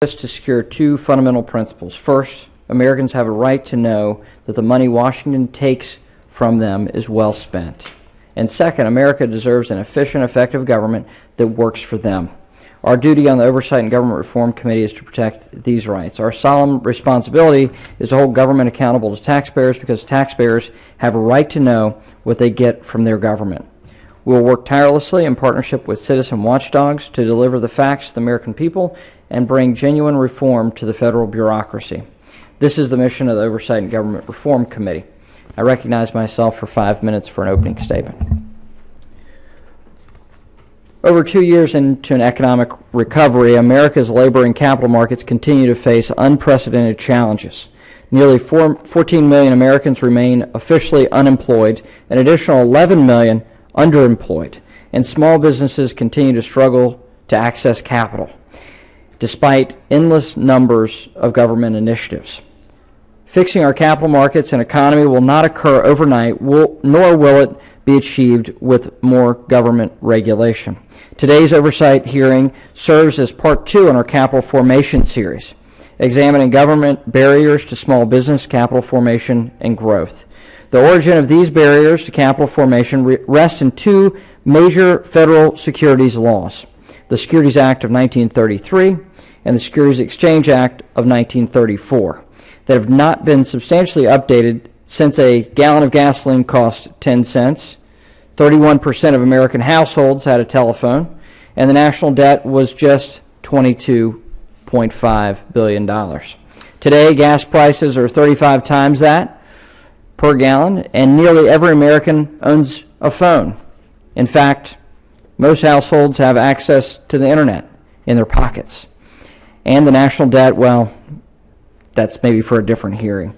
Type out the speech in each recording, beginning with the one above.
to secure two fundamental principles. First, Americans have a right to know that the money Washington takes from them is well spent. And second, America deserves an efficient, effective government that works for them. Our duty on the Oversight and Government Reform Committee is to protect these rights. Our solemn responsibility is to hold government accountable to taxpayers because taxpayers have a right to know what they get from their government. We will work tirelessly in partnership with citizen watchdogs to deliver the facts to the American people and bring genuine reform to the federal bureaucracy. This is the mission of the Oversight and Government Reform Committee. I recognize myself for five minutes for an opening statement. Over two years into an economic recovery, America's labor and capital markets continue to face unprecedented challenges. Nearly 4, 14 million Americans remain officially unemployed, an additional 11 million underemployed, and small businesses continue to struggle to access capital, despite endless numbers of government initiatives. Fixing our capital markets and economy will not occur overnight, will, nor will it be achieved with more government regulation. Today's oversight hearing serves as part two in our capital formation series, examining government barriers to small business capital formation and growth. The origin of these barriers to capital formation rests in two major federal securities laws, the Securities Act of 1933 and the Securities Exchange Act of 1934, that have not been substantially updated since a gallon of gasoline cost 10 cents, 31% of American households had a telephone, and the national debt was just $22.5 billion. Today, gas prices are 35 times that, per gallon, and nearly every American owns a phone. In fact, most households have access to the internet in their pockets. And the national debt, well, that's maybe for a different hearing.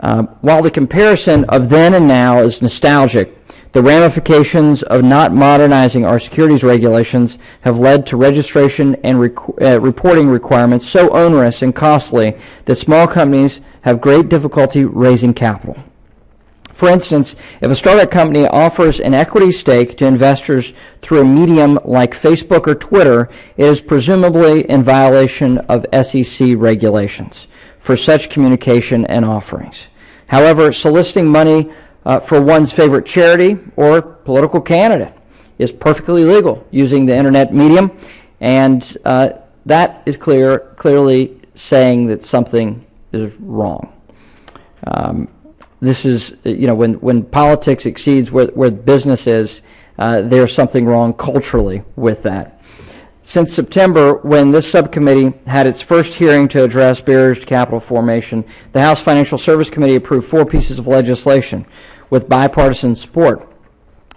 Uh, while the comparison of then and now is nostalgic, the ramifications of not modernizing our securities regulations have led to registration and rec uh, reporting requirements so onerous and costly that small companies have great difficulty raising capital. For instance, if a startup company offers an equity stake to investors through a medium like Facebook or Twitter, it is presumably in violation of SEC regulations for such communication and offerings. However, soliciting money uh, for one's favorite charity or political candidate is perfectly legal using the internet medium, and uh, that is clear, clearly saying that something is wrong. Um, this is, you know, when, when politics exceeds where, where business is, uh, there's something wrong culturally with that. Since September, when this subcommittee had its first hearing to address barriers to capital formation, the House Financial Service Committee approved four pieces of legislation with bipartisan support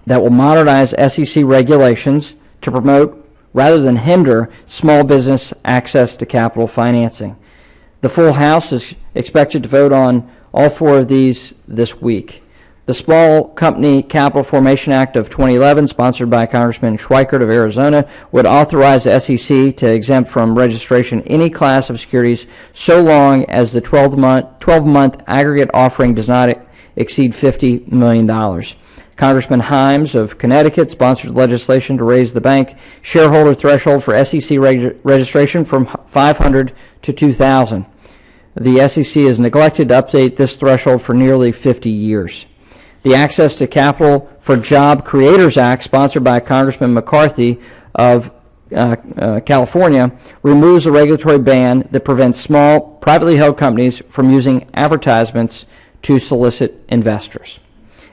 that will modernize SEC regulations to promote rather than hinder small business access to capital financing. The full House is expected to vote on all four of these this week. The Small Company Capital Formation Act of 2011, sponsored by Congressman Schweikert of Arizona, would authorize the SEC to exempt from registration any class of securities so long as the 12-month 12 aggregate offering does not exceed $50 million. Congressman Himes of Connecticut sponsored legislation to raise the bank shareholder threshold for SEC reg registration from 500 to 2,000 the SEC has neglected to update this threshold for nearly 50 years. The Access to Capital for Job Creators Act, sponsored by Congressman McCarthy of uh, uh, California, removes a regulatory ban that prevents small, privately held companies from using advertisements to solicit investors.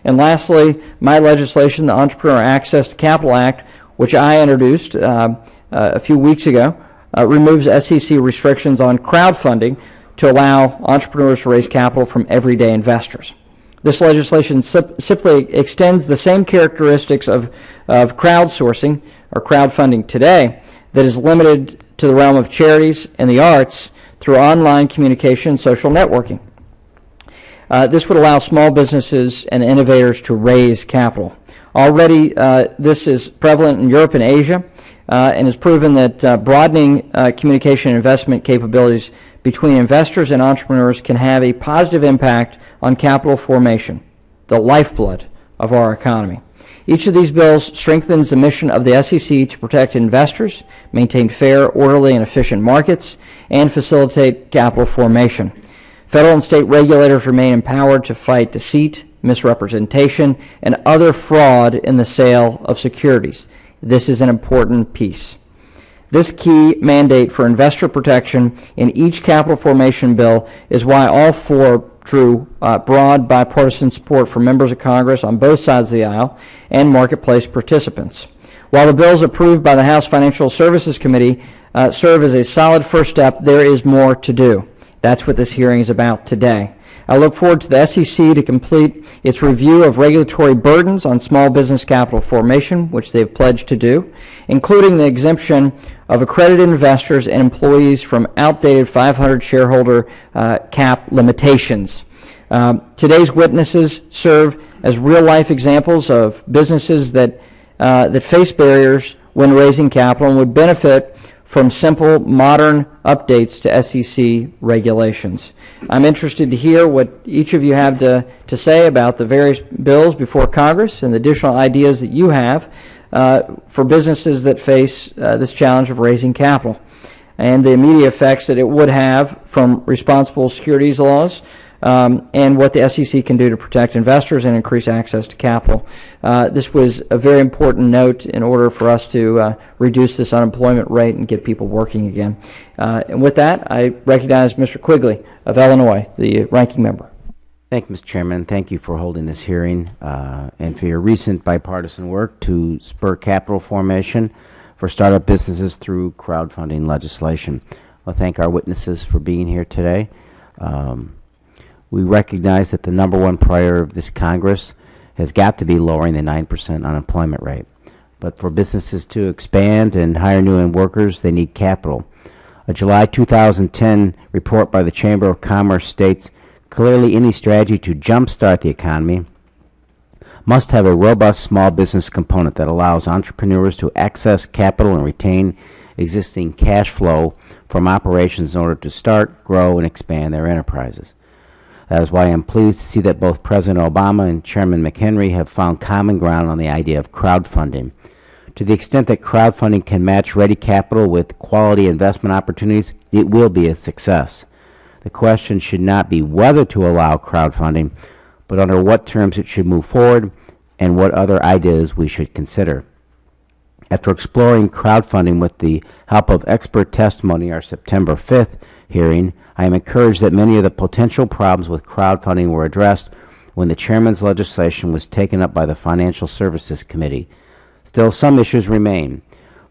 And lastly, my legislation, the Entrepreneur Access to Capital Act, which I introduced uh, uh a few weeks ago, uh, removes SEC restrictions on crowdfunding to allow entrepreneurs to raise capital from everyday investors. This legislation simply extends the same characteristics of, of crowdsourcing or crowdfunding today that is limited to the realm of charities and the arts through online communication and social networking. Uh, this would allow small businesses and innovators to raise capital. Already, uh, this is prevalent in Europe and Asia uh, and has proven that uh, broadening uh, communication and investment capabilities between investors and entrepreneurs can have a positive impact on capital formation, the lifeblood of our economy. Each of these bills strengthens the mission of the SEC to protect investors, maintain fair, orderly, and efficient markets, and facilitate capital formation. Federal and state regulators remain empowered to fight deceit, misrepresentation, and other fraud in the sale of securities. This is an important piece. This key mandate for investor protection in each capital formation bill is why all four drew uh, broad bipartisan support from members of Congress on both sides of the aisle and marketplace participants. While the bills approved by the House Financial Services Committee uh, serve as a solid first step, there is more to do. That's what this hearing is about today. I look forward to the SEC to complete its review of regulatory burdens on small business capital formation, which they've pledged to do, including the exemption of accredited investors and employees from outdated 500 shareholder uh, cap limitations. Um, today's witnesses serve as real-life examples of businesses that, uh, that face barriers when raising capital and would benefit from simple, modern updates to SEC regulations. I'm interested to hear what each of you have to, to say about the various bills before Congress and the additional ideas that you have uh, for businesses that face uh, this challenge of raising capital and the immediate effects that it would have from responsible securities laws um, and what the SEC can do to protect investors and increase access to capital. Uh, this was a very important note in order for us to uh, reduce this unemployment rate and get people working again. Uh, and with that, I recognize Mr. Quigley of Illinois, the ranking member. Thank you, Mr. Chairman. Thank you for holding this hearing uh, and for your recent bipartisan work to spur capital formation for startup businesses through crowdfunding legislation. I'll thank our witnesses for being here today. Um, we recognize that the number one priority of this Congress has got to be lowering the 9% unemployment rate. But for businesses to expand and hire new workers, they need capital. A July 2010 report by the Chamber of Commerce states clearly any strategy to jumpstart the economy must have a robust small business component that allows entrepreneurs to access capital and retain existing cash flow from operations in order to start, grow, and expand their enterprises. That is why I am pleased to see that both President Obama and Chairman McHenry have found common ground on the idea of crowdfunding. To the extent that crowdfunding can match ready capital with quality investment opportunities, it will be a success. The question should not be whether to allow crowdfunding, but under what terms it should move forward and what other ideas we should consider. After exploring crowdfunding with the help of expert testimony our September 5th hearing, I am encouraged that many of the potential problems with crowdfunding were addressed when the chairman's legislation was taken up by the Financial Services Committee. Still, some issues remain.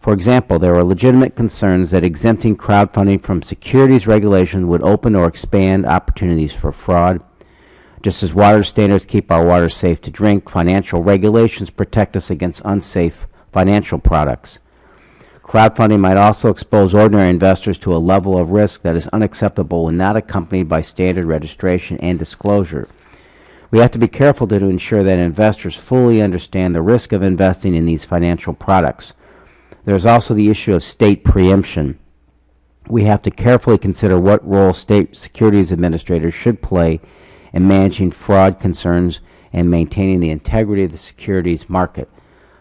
For example, there are legitimate concerns that exempting crowdfunding from securities regulation would open or expand opportunities for fraud. Just as water standards keep our water safe to drink, financial regulations protect us against unsafe financial products. Crowdfunding might also expose ordinary investors to a level of risk that is unacceptable when not accompanied by standard registration and disclosure. We have to be careful to ensure that investors fully understand the risk of investing in these financial products. There is also the issue of state preemption. We have to carefully consider what role state securities administrators should play in managing fraud concerns and maintaining the integrity of the securities market.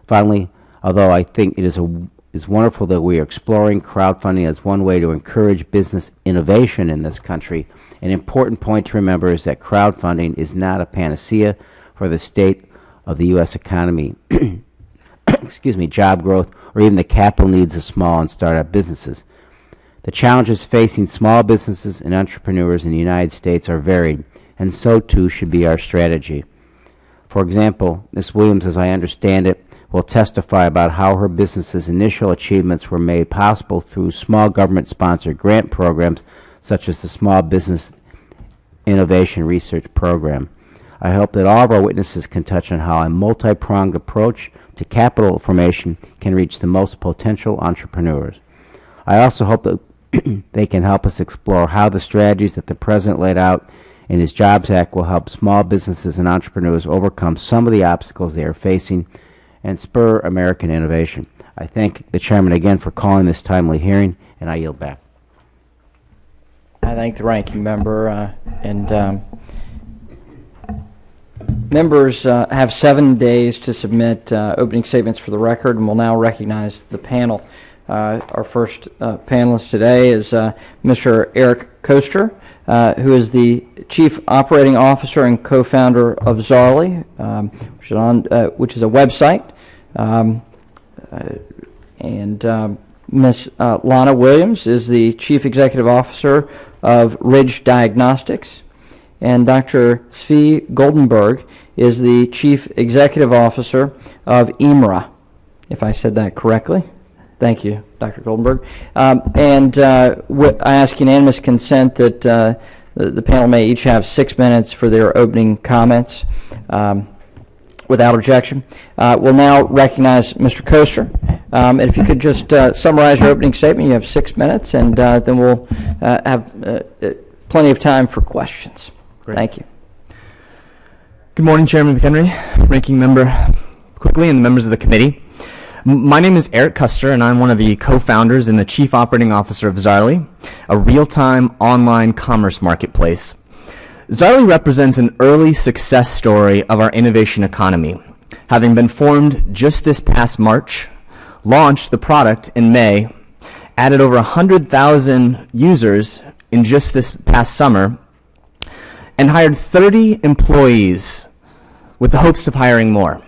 Finally, although I think it is a it's wonderful that we are exploring crowdfunding as one way to encourage business innovation in this country. An important point to remember is that crowdfunding is not a panacea for the state of the U.S. economy, excuse me, job growth, or even the capital needs of small and startup businesses. The challenges facing small businesses and entrepreneurs in the United States are varied, and so too should be our strategy. For example, Ms. Williams, as I understand it, will testify about how her business's initial achievements were made possible through small government-sponsored grant programs such as the Small Business Innovation Research Program. I hope that all of our witnesses can touch on how a multi-pronged approach to capital formation can reach the most potential entrepreneurs. I also hope that they can help us explore how the strategies that the President laid out in his Jobs Act will help small businesses and entrepreneurs overcome some of the obstacles they are facing and spur American innovation. I thank the Chairman again for calling this timely hearing, and I yield back. I thank the ranking member. Uh, and um, Members uh, have seven days to submit uh, opening statements for the record, and we will now recognize the panel. Uh, Our first uh, panelist today is uh, Mr. Eric Koester, who is the Chief Operating Officer and co-founder of Zaarly, um, which is on, which is a website. Um, uh, And um, Ms. uh, Lana Williams is the Chief Executive Officer of Ridge Diagnostics. And Dr. Svi Goldenberg is the Chief Executive Officer of EMRA, if I said that correctly. Thank you, Dr. Goldenberg. Um, And uh, I ask unanimous consent that uh, the the panel may each have six minutes for their opening comments. Um, Without objection. Uh, We'll now recognize Mr. Koester. Um, And if you could just uh, summarize your opening statement, you have six minutes, and uh, then we'll uh, have uh, uh, plenty of time for questions. Great. Thank you. Good morning, Chairman McHenry, Ranking Member Quigley, and the members of the committee. My name is Eric Koester, and I'm one of the co-founders and the Chief Operating Officer of Zaarly, a real-time online commerce marketplace. Zaarly represents an early success story of our innovation economy. Having been formed just this past March, launched the product in May, added over 100,000 users in just this past summer, and hired 30 employees with the hopes of hiring more.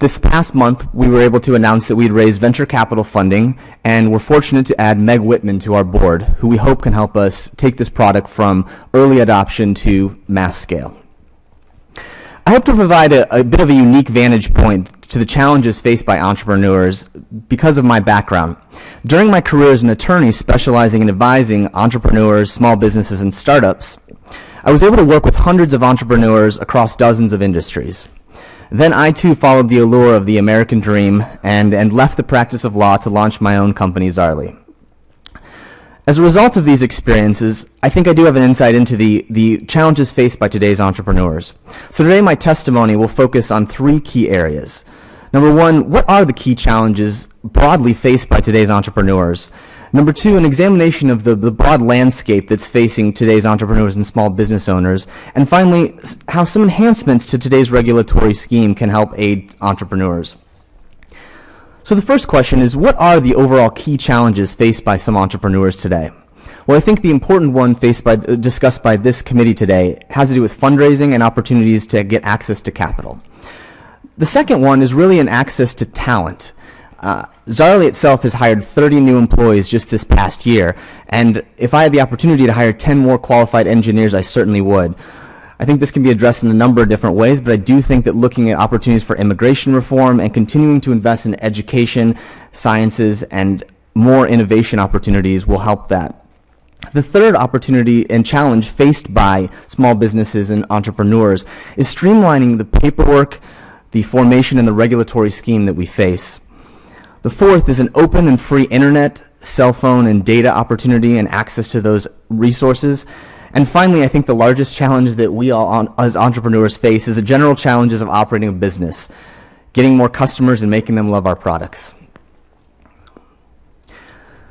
This past month, we were able to announce that we'd raised venture capital funding, and we're fortunate to add Meg Whitman to our board, who we hope can help us take this product from early adoption to mass scale. I hope to provide a, a bit of a unique vantage point to the challenges faced by entrepreneurs because of my background. During my career as an attorney specializing in advising entrepreneurs, small businesses, and startups, I was able to work with hundreds of entrepreneurs across dozens of industries. Then I too followed the allure of the American dream and, and left the practice of law to launch my own company, Zaarly. As a result of these experiences, I think I do have an insight into the, the challenges faced by today's entrepreneurs. So today my testimony will focus on three key areas. Number one, what are the key challenges broadly faced by today's entrepreneurs? Number two, an examination of the, the broad landscape that's facing today's entrepreneurs and small business owners. And finally, how some enhancements to today's regulatory scheme can help aid entrepreneurs. So the first question is, what are the overall key challenges faced by some entrepreneurs today? Well, I think the important one faced by, uh, discussed by this committee today has to do with fundraising and opportunities to get access to capital. The second one is really an access to talent. Uh, Zaarly itself has hired 30 new employees just this past year, and if I had the opportunity to hire 10 more qualified engineers, I certainly would. I think this can be addressed in a number of different ways, but I do think that looking at opportunities for immigration reform and continuing to invest in education, sciences, and more innovation opportunities will help that. The third opportunity and challenge faced by small businesses and entrepreneurs is streamlining the paperwork, the formation, and the regulatory scheme that we face. The fourth is an open and free internet, cell phone, and data opportunity and access to those resources. And finally, I think the largest challenge that we all on, as entrepreneurs face is the general challenges of operating a business, getting more customers and making them love our products.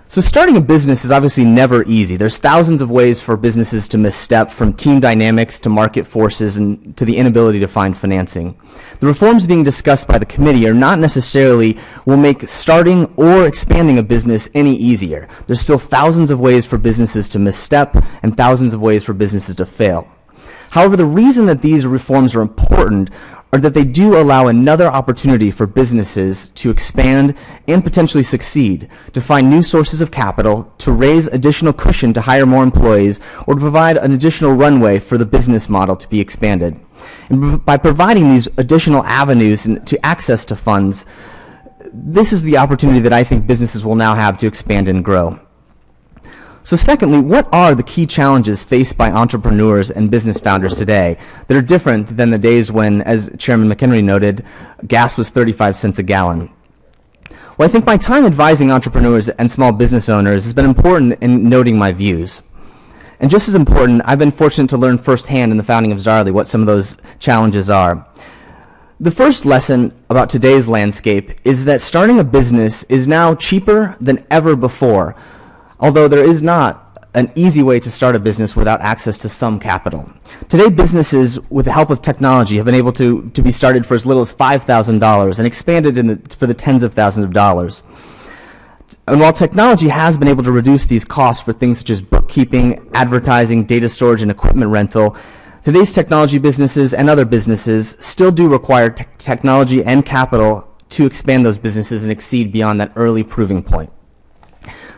So starting a business is obviously never easy. There's thousands of ways for businesses to misstep from team dynamics to market forces and to the inability to find financing. The reforms being discussed by the committee are not necessarily will make starting or expanding a business any easier. There's still thousands of ways for businesses to misstep and thousands of ways for businesses to fail. However, the reason that these reforms are important are that they do allow another opportunity for businesses to expand and potentially succeed, to find new sources of capital, to raise additional cushion to hire more employees, or to provide an additional runway for the business model to be expanded. And by providing these additional avenues to access to funds, this is the opportunity that I think businesses will now have to expand and grow. So secondly, what are the key challenges faced by entrepreneurs and business founders today that are different than the days when, as Chairman McHenry noted, gas was 35 cents a gallon? Well, I think my time advising entrepreneurs and small business owners has been important in noting my views. And just as important, I've been fortunate to learn firsthand in the founding of Zaarly what some of those challenges are. The first lesson about today's landscape is that starting a business is now cheaper than ever before, although there is not an easy way to start a business without access to some capital. Today, businesses, with the help of technology, have been able to, to be started for as little as $5,000 and expanded in the, for the tens of thousands of dollars. And while technology has been able to reduce these costs for things such as bookkeeping, advertising, data storage, and equipment rental, today's technology businesses and other businesses still do require te technology and capital to expand those businesses and exceed beyond that early proving point.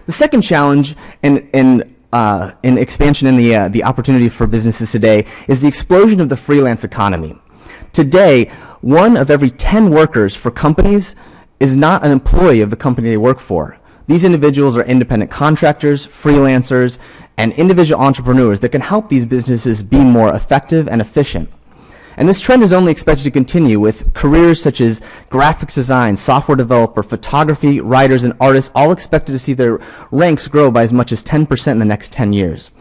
The second challenge in, in, uh, in expansion in the, uh, the opportunity for businesses today is the explosion of the freelance economy. Today, one of every 10 workers for companies is not an employee of the company they work for. These individuals are independent contractors, freelancers, and individual entrepreneurs that can help these businesses be more effective and efficient. And this trend is only expected to continue with careers such as graphics design, software developer, photography, writers, and artists all expected to see their ranks grow by as much as 10% in the next 10 years.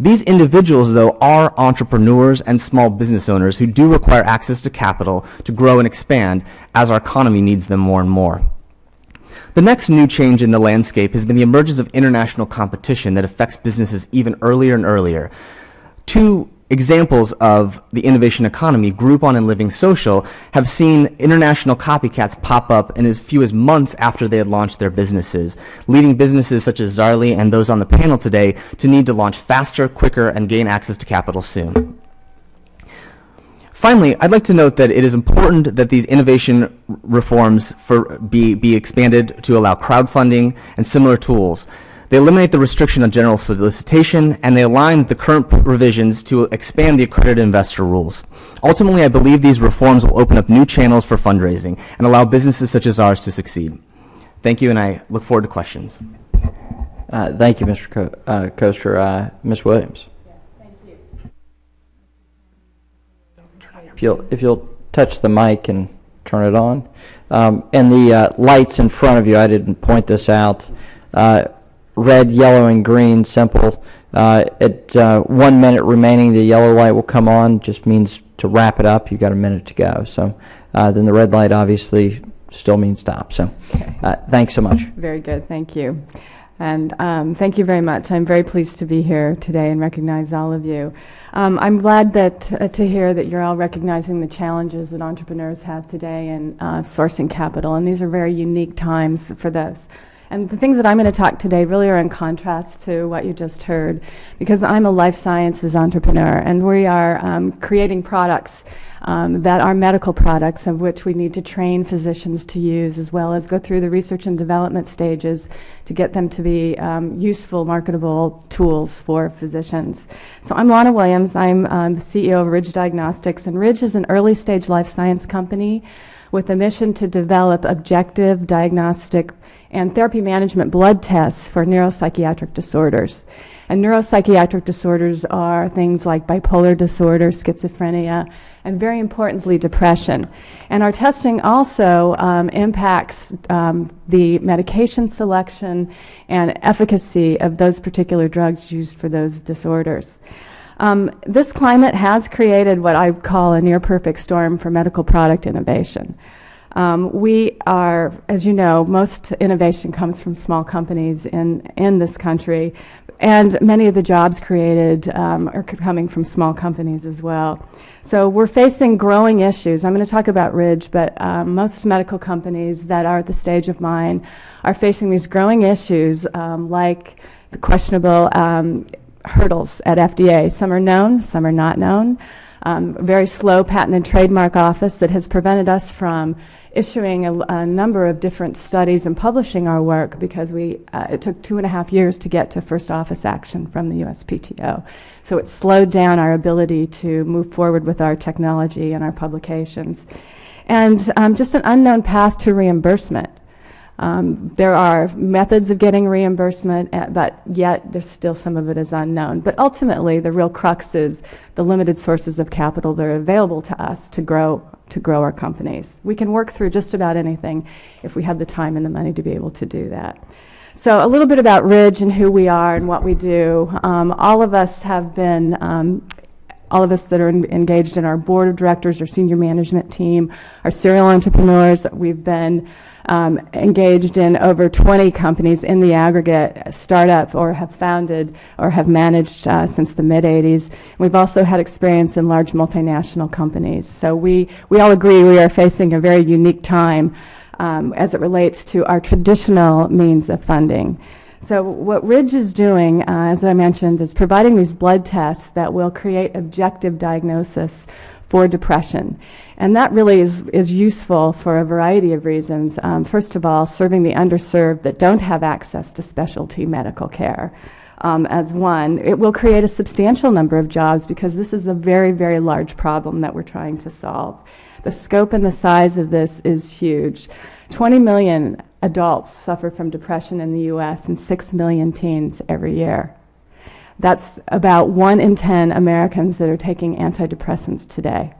These individuals, though, are entrepreneurs and small business owners who do require access to capital to grow and expand as our economy needs them more and more. The next new change in the landscape has been the emergence of international competition that affects businesses even earlier and earlier. Two examples of the innovation economy, Groupon and Living Social, have seen international copycats pop up in as few as months after they had launched their businesses, leading businesses such as Zaarly and those on the panel today to need to launch faster, quicker, and gain access to capital soon. Finally, I'd like to note that it is important that these innovation reforms for, be, be expanded to allow crowdfunding and similar tools. They eliminate the restriction on general solicitation, and they align the current revisions to expand the accredited investor rules. Ultimately, I believe these reforms will open up new channels for fundraising and allow businesses such as ours to succeed. Thank you, and I look forward to questions. Uh, Thank you, Mr. Co- uh, Koester. Uh, Ms. Williams? yes, If you'll, if you'll touch the mic and turn it on. Um, And the uh, lights in front of you, I didn't point this out, uh, red, yellow, and green, simple. Uh, At uh, one minute remaining, the yellow light will come on, just means to wrap it up, you got a minute to go. So uh, then the red light obviously still means stop, so, uh, thanks so much. Very good, thank you. And um, thank you very much. I'm very pleased to be here today and recognize all of you. Um, I'm glad that uh, to hear that you're all recognizing the challenges that entrepreneurs have today in uh, sourcing capital, and these are very unique times for this. And the things that I'm going to talk today really are in contrast to what you just heard, because I'm a life sciences entrepreneur, and we are um, creating products um, that are medical products of which we need to train physicians to use, as well as go through the research and development stages to get them to be um, useful, marketable tools for physicians. So I'm Lana Williams. I'm um, the CEO of Ridge Diagnostics, and Ridge is an early stage life science company with a mission to develop objective diagnostic and therapy management blood tests for neuropsychiatric disorders. And neuropsychiatric disorders are things like bipolar disorder, schizophrenia, and very importantly, depression. And our testing also um, impacts um, the medication selection and efficacy of those particular drugs used for those disorders. Um, this climate has created what I call a near perfect storm for medical product innovation. Um, we are, as you know, most innovation comes from small companies in, in this country, and many of the jobs created um, are coming from small companies as well. So we're facing growing issues. I'm going to talk about Ridge, but um, most medical companies that are at the stage of mine are facing these growing issues um, like the questionable um, hurdles at FDA. Some are known, some are not known. Um, very slow patent and trademark office that has prevented us from issuing a, a, number of different studies and publishing our work because we, uh, it took two and a half years to get to first office action from the USPTO. So it slowed down our ability to move forward with our technology and our publications. And um, just an unknown path to reimbursement. Um, there are methods of getting reimbursement, uh, but yet there's still some of it is unknown. But ultimately, the real crux is the limited sources of capital that are available to us to grow to grow our companies. We can work through just about anything if we have the time and the money to be able to do that. So a little bit about Ridge and who we are and what we do. Um, all of us have been, um, all of us that are in, engaged in our board of directors, our senior management team, our serial entrepreneurs, we've been um, engaged in over 20 companies in the aggregate, startup or have founded or have managed uh, since the mid 80s. We've also had experience in large multinational companies. So we, we all agree we are facing a very unique time um, as it relates to our traditional means of funding. So what Ridge is doing, uh, as I mentioned, is providing these blood tests that will create objective diagnosis for depression. And that really is, is useful for a variety of reasons. Um, first of all, serving the underserved that don't have access to specialty medical care. Um, as one, it will create a substantial number of jobs because this is a very, very large problem that we're trying to solve. The scope and the size of this is huge. 20 million adults suffer from depression in the US and 6 million teens every year. That's about 1 in 10 Americans that are taking antidepressants today.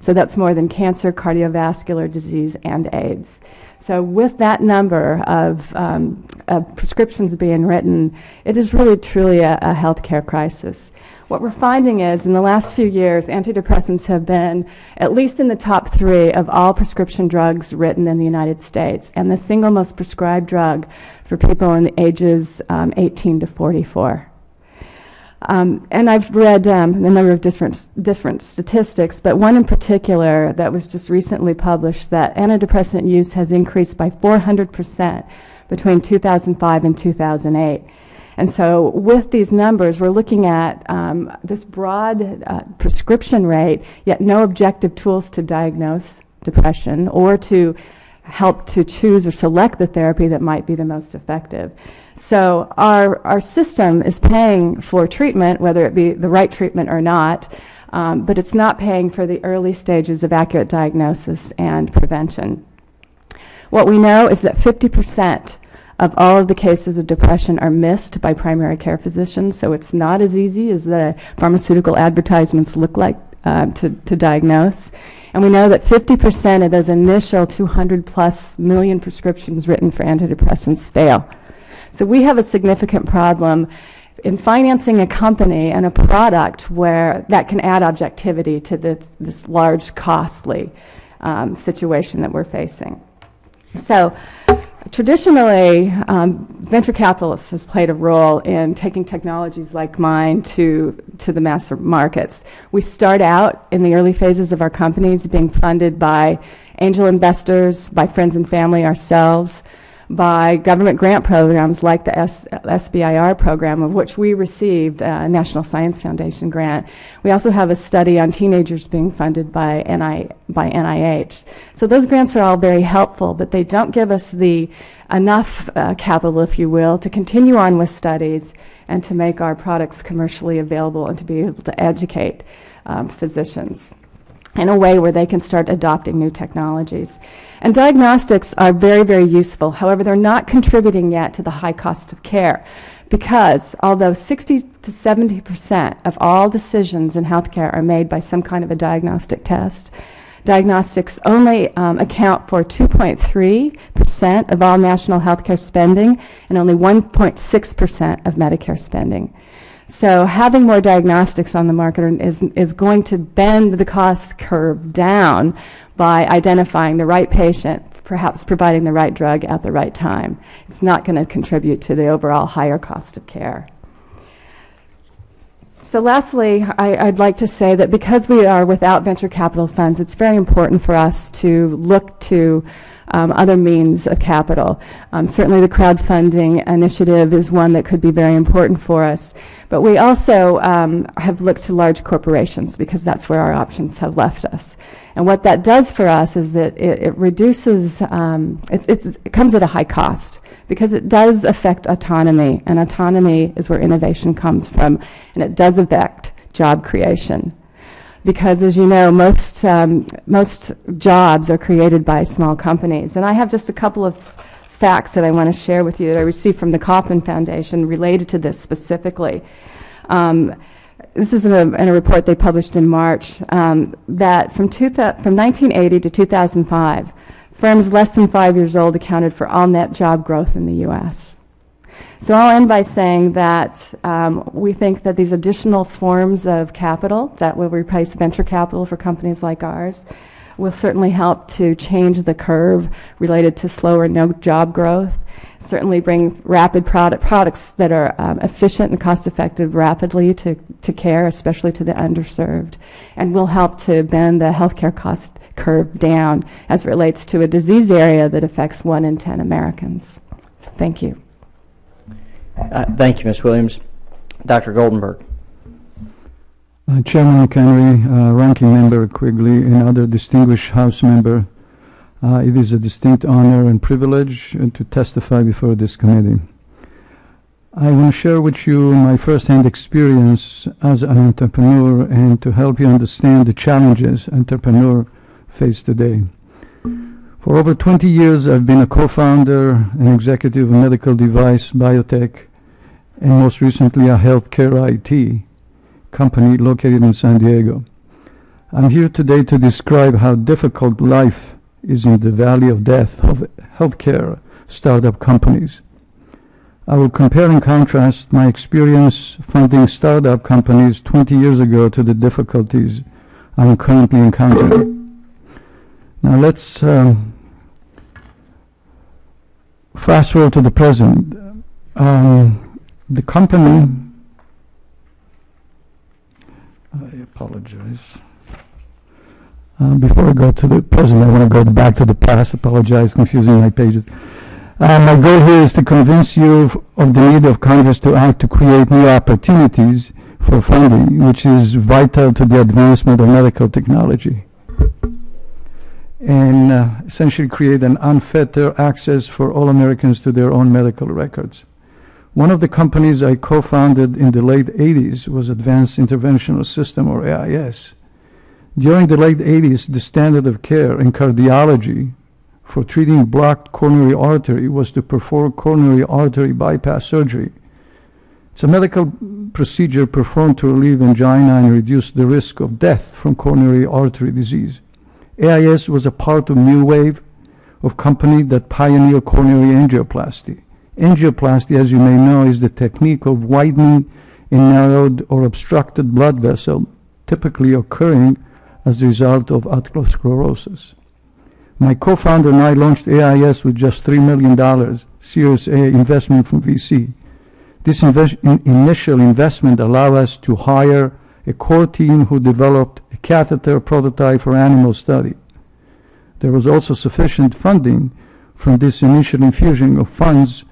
So that's more than cancer, cardiovascular disease, and AIDS. So with that number of, um, of prescriptions being written, it is really truly a, a healthcare crisis. What we're finding is in the last few years, antidepressants have been at least in the top three of all prescription drugs written in the United States, and the single most prescribed drug for people in the ages um, 18 to 44. Um, and I've read um, a number of different, different statistics, but one in particular that was just recently published that antidepressant use has increased by 400% between 2005 and 2008. And so, with these numbers, we're looking at um, this broad uh, prescription rate, yet no objective tools to diagnose depression or to help to choose or select the therapy that might be the most effective. So our, our system is paying for treatment, whether it be the right treatment or not, um, but it's not paying for the early stages of accurate diagnosis and prevention. What we know is that 50% of all of the cases of depression are missed by primary care physicians, so it's not as easy as the pharmaceutical advertisements look like uh, to, to diagnose. And we know that 50% of those initial 200 plus million prescriptions written for antidepressants fail. So we have a significant problem in financing a company and a product where that can add objectivity to this, this large, costly um, situation that we're facing. So traditionally, um, venture capitalists has played a role in taking technologies like mine to, to the mass markets. We start out in the early phases of our companies being funded by angel investors, by friends and family, ourselves, by government grant programs like the S SBIR program, of which we received a National Science Foundation grant. We also have a study on teenagers being funded by, NI, by NIH. So those grants are all very helpful, but they don't give us the enough uh, capital, if you will, to continue on with studies and to make our products commercially available and to be able to educate um, physicians in a way where they can start adopting new technologies. And diagnostics are very, very useful. However, they're not contributing yet to the high cost of care because although 60 to 70 percent of all decisions in healthcare are made by some kind of a diagnostic test, diagnostics only um, account for 2.3 percent of all national healthcare spending and only 1.6 percent of Medicare spending. So having more diagnostics on the market is, is going to bend the cost curve down by identifying the right patient, perhaps providing the right drug at the right time. It's not going to contribute to the overall higher cost of care. So lastly, I, would like to say that because we are without venture capital funds, it's very important for us to look to um, other means of capital. Um, certainly the crowdfunding initiative is one that could be very important for us. But we also um, have looked to large corporations because that's where our options have left us. And what that does for us is that it, it reduces, um, it's, it's, it comes at a high cost because it does affect autonomy, and autonomy is where innovation comes from, and it does affect job creation because as you know, most, um, most jobs are created by small companies. And I have just a couple of facts that I want to share with you that I received from the Kauffman Foundation related to this specifically. Um, this is in a, in a, report they published in March, um, that from, from 1980 to 2005, firms less than five years old accounted for all net job growth in the U.S. So I'll end by saying that um, we think that these additional forms of capital that will replace venture capital for companies like ours will certainly help to change the curve related to slower no job growth. Certainly bring rapid product, products that are um, efficient and cost effective rapidly to, to care, especially to the underserved, and will help to bend the healthcare cost curve down as it relates to a disease area that affects one in 10 Americans. Thank you. Uh, Thank you, Ms. Williams. Dr. Goldenberg. Uh, Chairman McHenry, uh, Ranking Member Quigley, and other distinguished House member, uh, it is a distinct honor and privilege uh, to testify before this committee. I want to share with you my first-hand experience as an entrepreneur and to help you understand the challenges entrepreneurs face today. For over 20 years, I've been a co-founder and executive of medical device, biotech, and most recently a healthcare IT company located in San Diego. I'm here today to describe how difficult life is in the valley of death of healthcare startup companies. I will compare and contrast my experience funding startup companies 20 years ago to the difficulties I'm currently encountering. Now let's um, fast forward to the present. Um, the company I apologize. Uh, Before I go to the present, I want to go back to the past. Apologize, confusing my pages. Uh, My goal here is to convince you of- of the need of Congress to act to create new opportunities for funding, which is vital to the advancement of medical technology. And uh, essentially create an unfettered access for all Americans to their own medical records. One of the companies I co-founded in the late 80s was Advanced Interventional System, or AIS. During the late 80s, the standard of care in cardiology for treating blocked coronary artery was to perform coronary artery bypass surgery. It's a medical procedure performed to relieve angina and reduce the risk of death from coronary artery disease. AIS was a part of new wave of company that pioneered coronary angioplasty. Angioplasty, as you may know, is the technique of widening a narrowed or obstructed blood vessel, typically occurring as a result of atherosclerosis. My co-founder and I launched AIS with just $3 million Series A investment from VC. This in- initial investment allowed us to hire a core team who developed a catheter prototype for animal study. There was also sufficient funding from this initial infusion of funds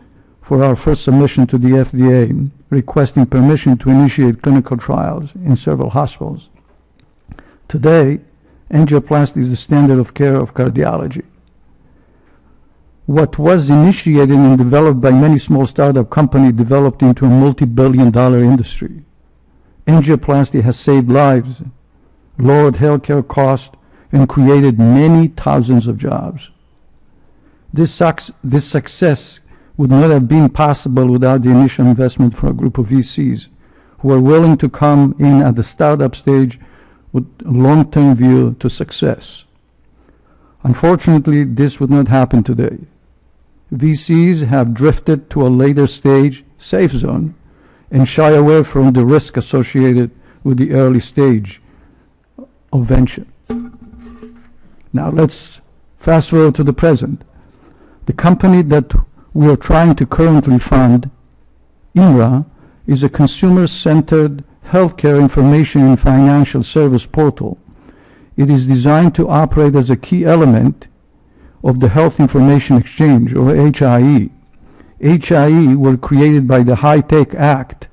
for our first submission to the FDA, requesting permission to initiate clinical trials in several hospitals. Today, angioplasty is the standard of care of cardiology. What was initiated and developed by many small startup companies developed into a multi-billion dollar industry. Angioplasty has saved lives, lowered healthcare costs, and created many thousands of jobs. This, this success would not have been possible without the initial investment from a group of VCs who are willing to come in at the startup stage with a long-term view to success. Unfortunately, this would not happen today. VCs have drifted to a later stage safe zone and shy away from the risk associated with the early stage of venture. Now let's fast forward to the present. The company that we are trying to currently fund, INRA, is a consumer-centered healthcare information and financial service portal. It is designed to operate as a key element of the Health Information Exchange, or HIE. HIE were created by the HITECH Act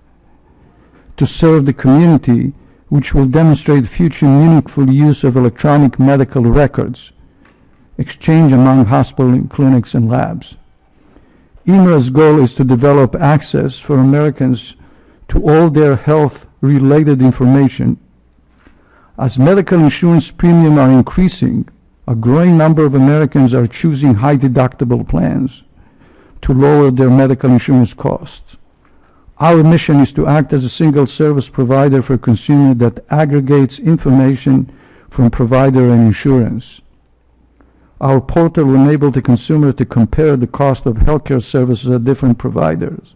to serve the community, which will demonstrate future meaningful use of electronic medical records, exchange among hospital clinics and labs. INRA's goal is to develop access for Americans to all their health-related information. As medical insurance premiums are increasing, a growing number of Americans are choosing high deductible plans to lower their medical insurance costs. Our mission is to act as a single service provider for consumers that aggregates information from provider and insurance. Our portal will enable the consumer to compare the cost of healthcare services at different providers.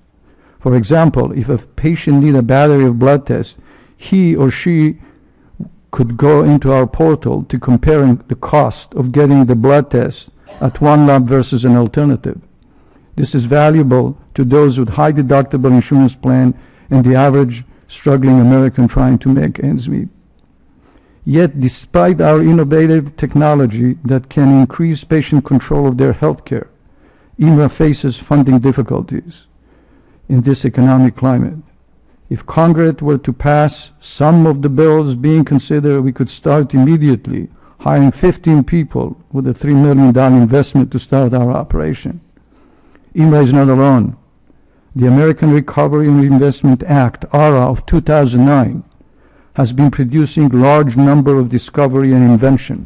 For example, if a patient needs a battery of blood tests, he or she could go into our portal to comparing the cost of getting the blood test at one lab versus an alternative. This is valuable to those with high deductible insurance plan and the average struggling American trying to make ends meet. Yet, despite our innovative technology that can increase patient control of their health care, EMA faces funding difficulties in this economic climate. If Congress were to pass some of the bills being considered, we could start immediately hiring 15 people with a $3 million investment to start our operation. EMA is not alone. The American Recovery and Reinvestment Act, ARA, of 2009 has been producing large number of discovery and invention.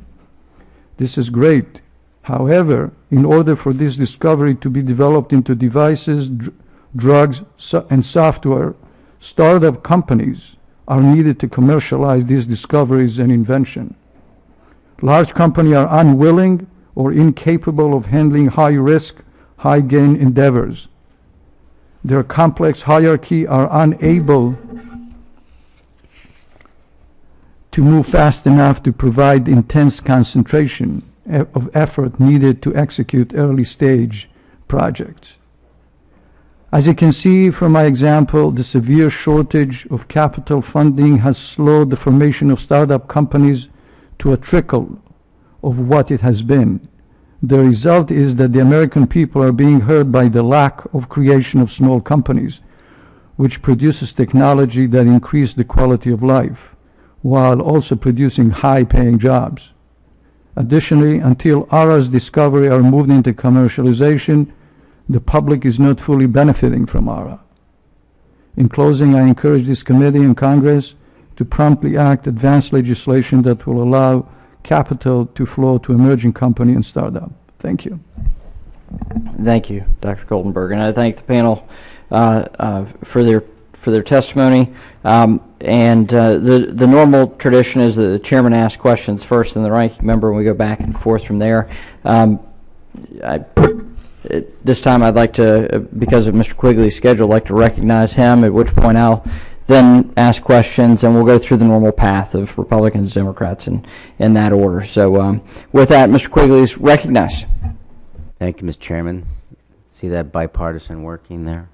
This is great. However, in order for this discovery to be developed into devices, dr- drugs, so- and software, startup companies are needed to commercialize these discoveries and invention. Large companies are unwilling or incapable of handling high-risk, high-gain endeavors. Their complex hierarchy are unable to move fast enough to provide intense concentration of effort needed to execute early-stage projects. As you can see from my example, the severe shortage of capital funding has slowed the formation of startup companies to a trickle of what it has been. The result is that the American people are being hurt by the lack of creation of small companies, which produces technology that increase the quality of life, while also producing high-paying jobs. Additionally, until ARA's discovery are moved into commercialization, the public is not fully benefiting from ARA. In closing, I encourage this committee and Congress to promptly act advance legislation that will allow capital to flow to emerging company and startup. Thank you. Thank you, Dr. Goldenberg, and I thank the panel uh, uh, for their for their testimony. Um, and uh, the the normal tradition is that the chairman asks questions first, and the ranking member, and we go back and forth from there. Um, I, this time, I'd like to, uh, because of Mr. Quigley's schedule, like to recognize him. At which point, I'll then ask questions, and we'll go through the normal path of Republicans, Democrats, and in that order. So, um, with that, Mr. Quigley is recognized. Thank you, Mr. Chairman. See that bipartisan working there?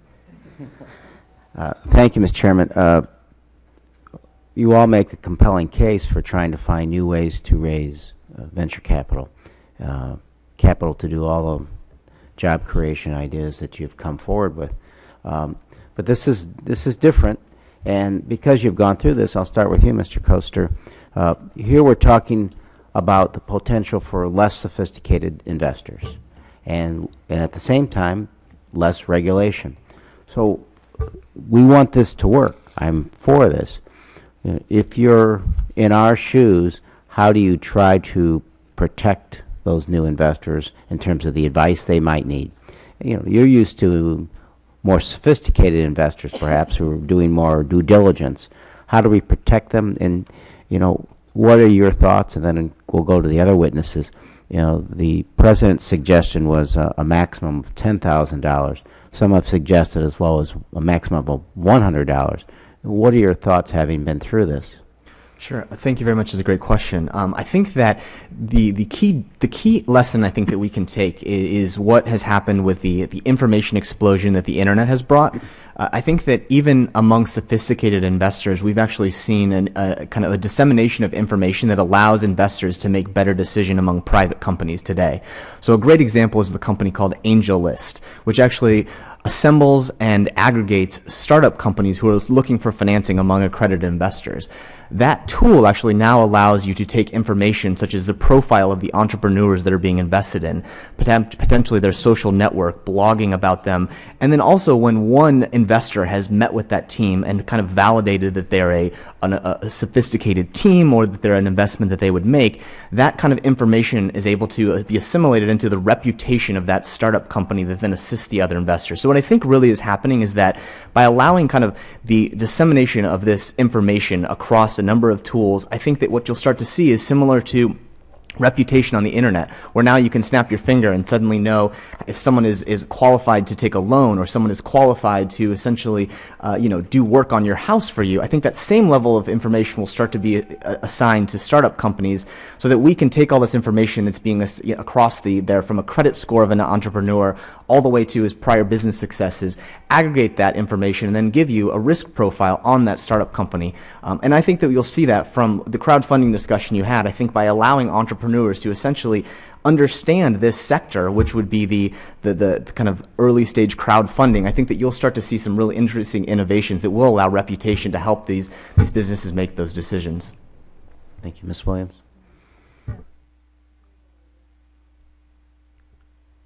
Uh, Thank you, Mr. Chairman. Uh, You all make a compelling case for trying to find new ways to raise uh, venture capital, uh, capital to do all the job creation ideas that you've come forward with. Um, But this is, this is different, and because you've gone through this, I'll start with you, Mr. Koester. Uh, Here we're talking about the potential for less sophisticated investors, and, and at the same time, less regulation. So we want this to work. I'm for this. If you're in our shoes, how do you try to protect those new investors in terms of the advice they might need? You know, you're used to more sophisticated investors, perhaps, who are doing more due diligence. How do we protect them? And, you know, what are your thoughts? And then we'll go to the other witnesses. You know, the president's suggestion was a, a maximum of ten thousand dollars. Some have suggested as low as a maximum of one hundred dollars. What are your thoughts, having been through this? Sure. Thank you very much. It's a great question. Um, I think that the the key the key lesson I think that we can take is, is what has happened with the the information explosion that the internet has brought. Uh, I think that even among sophisticated investors, we've actually seen an, a kind of a dissemination of information that allows investors to make better decision among private companies today. So a great example is the company called AngelList, which actually assembles and aggregates startup companies who are looking for financing among accredited investors. That tool actually now allows you to take information such as the profile of the entrepreneurs that are being invested in, potentially their social network, blogging about them, and then also when one investor has met with that team and kind of validated that they're a, an, a sophisticated team or that they're an investment that they would make, that kind of information is able to uh, be assimilated into the reputation of that startup company that then assists the other investors. So what I think really is happening is that by allowing kind of the dissemination of this information across a number of tools, I think that what you'll start to see is similar to reputation on the internet where now you can snap your finger and suddenly know if someone is, is qualified to take a loan or someone is qualified to essentially uh, you know do work on your house for you. I think that same level of information will start to be uh, assigned to startup companies so that we can take all this information that's being across the there from a credit score of an entrepreneur all the way to his prior business successes aggregate that information and then give you a risk profile on that startup company. Um, and i think that you'll see that from the crowdfunding discussion you had i think by allowing entrepreneurs entrepreneurs to essentially understand this sector, which would be the, the, the, kind of early stage crowdfunding, I think that you'll start to see some really interesting innovations that will allow reputation to help these, these businesses make those decisions. Thank you, Ms. Williams.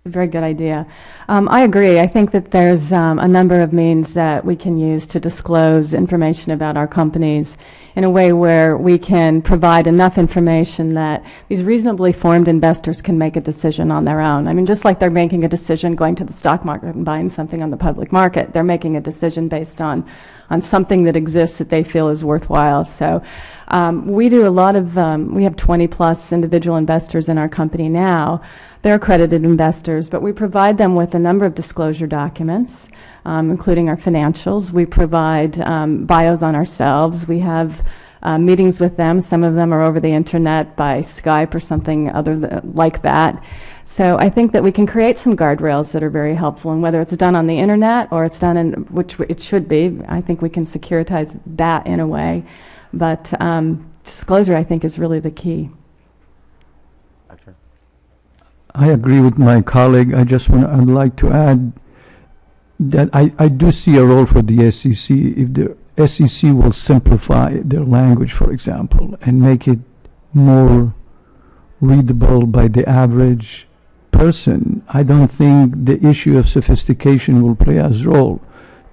A very good idea. Um, I agree. I think that there's um, a number of means that we can use to disclose information about our companies in a way where we can provide enough information that these reasonably formed investors can make a decision on their own. I mean, just like they're making a decision going to the stock market and buying something on the public market, they're making a decision based on on something that exists that they feel is worthwhile. So um, we do a lot of, um, we have 20 plus individual investors in our company now. They're accredited investors, but we provide them with a number of disclosure documents, um, including our financials. We provide um, bios on ourselves. We have uh, meetings with them. Some of them are over the internet by Skype or something other th- like that. So I think that we can create some guardrails that are very helpful, and whether it's done on the internet or it's done in, which it should be, I think we can securitize that in a way. But um, disclosure, I think, is really the key. I agree with my colleague. I just want, I'd like to add that I, I do see a role for the SEC. If the SEC will simplify their language, for example, and make it more readable by the average person, I don't think the issue of sophistication will play as role.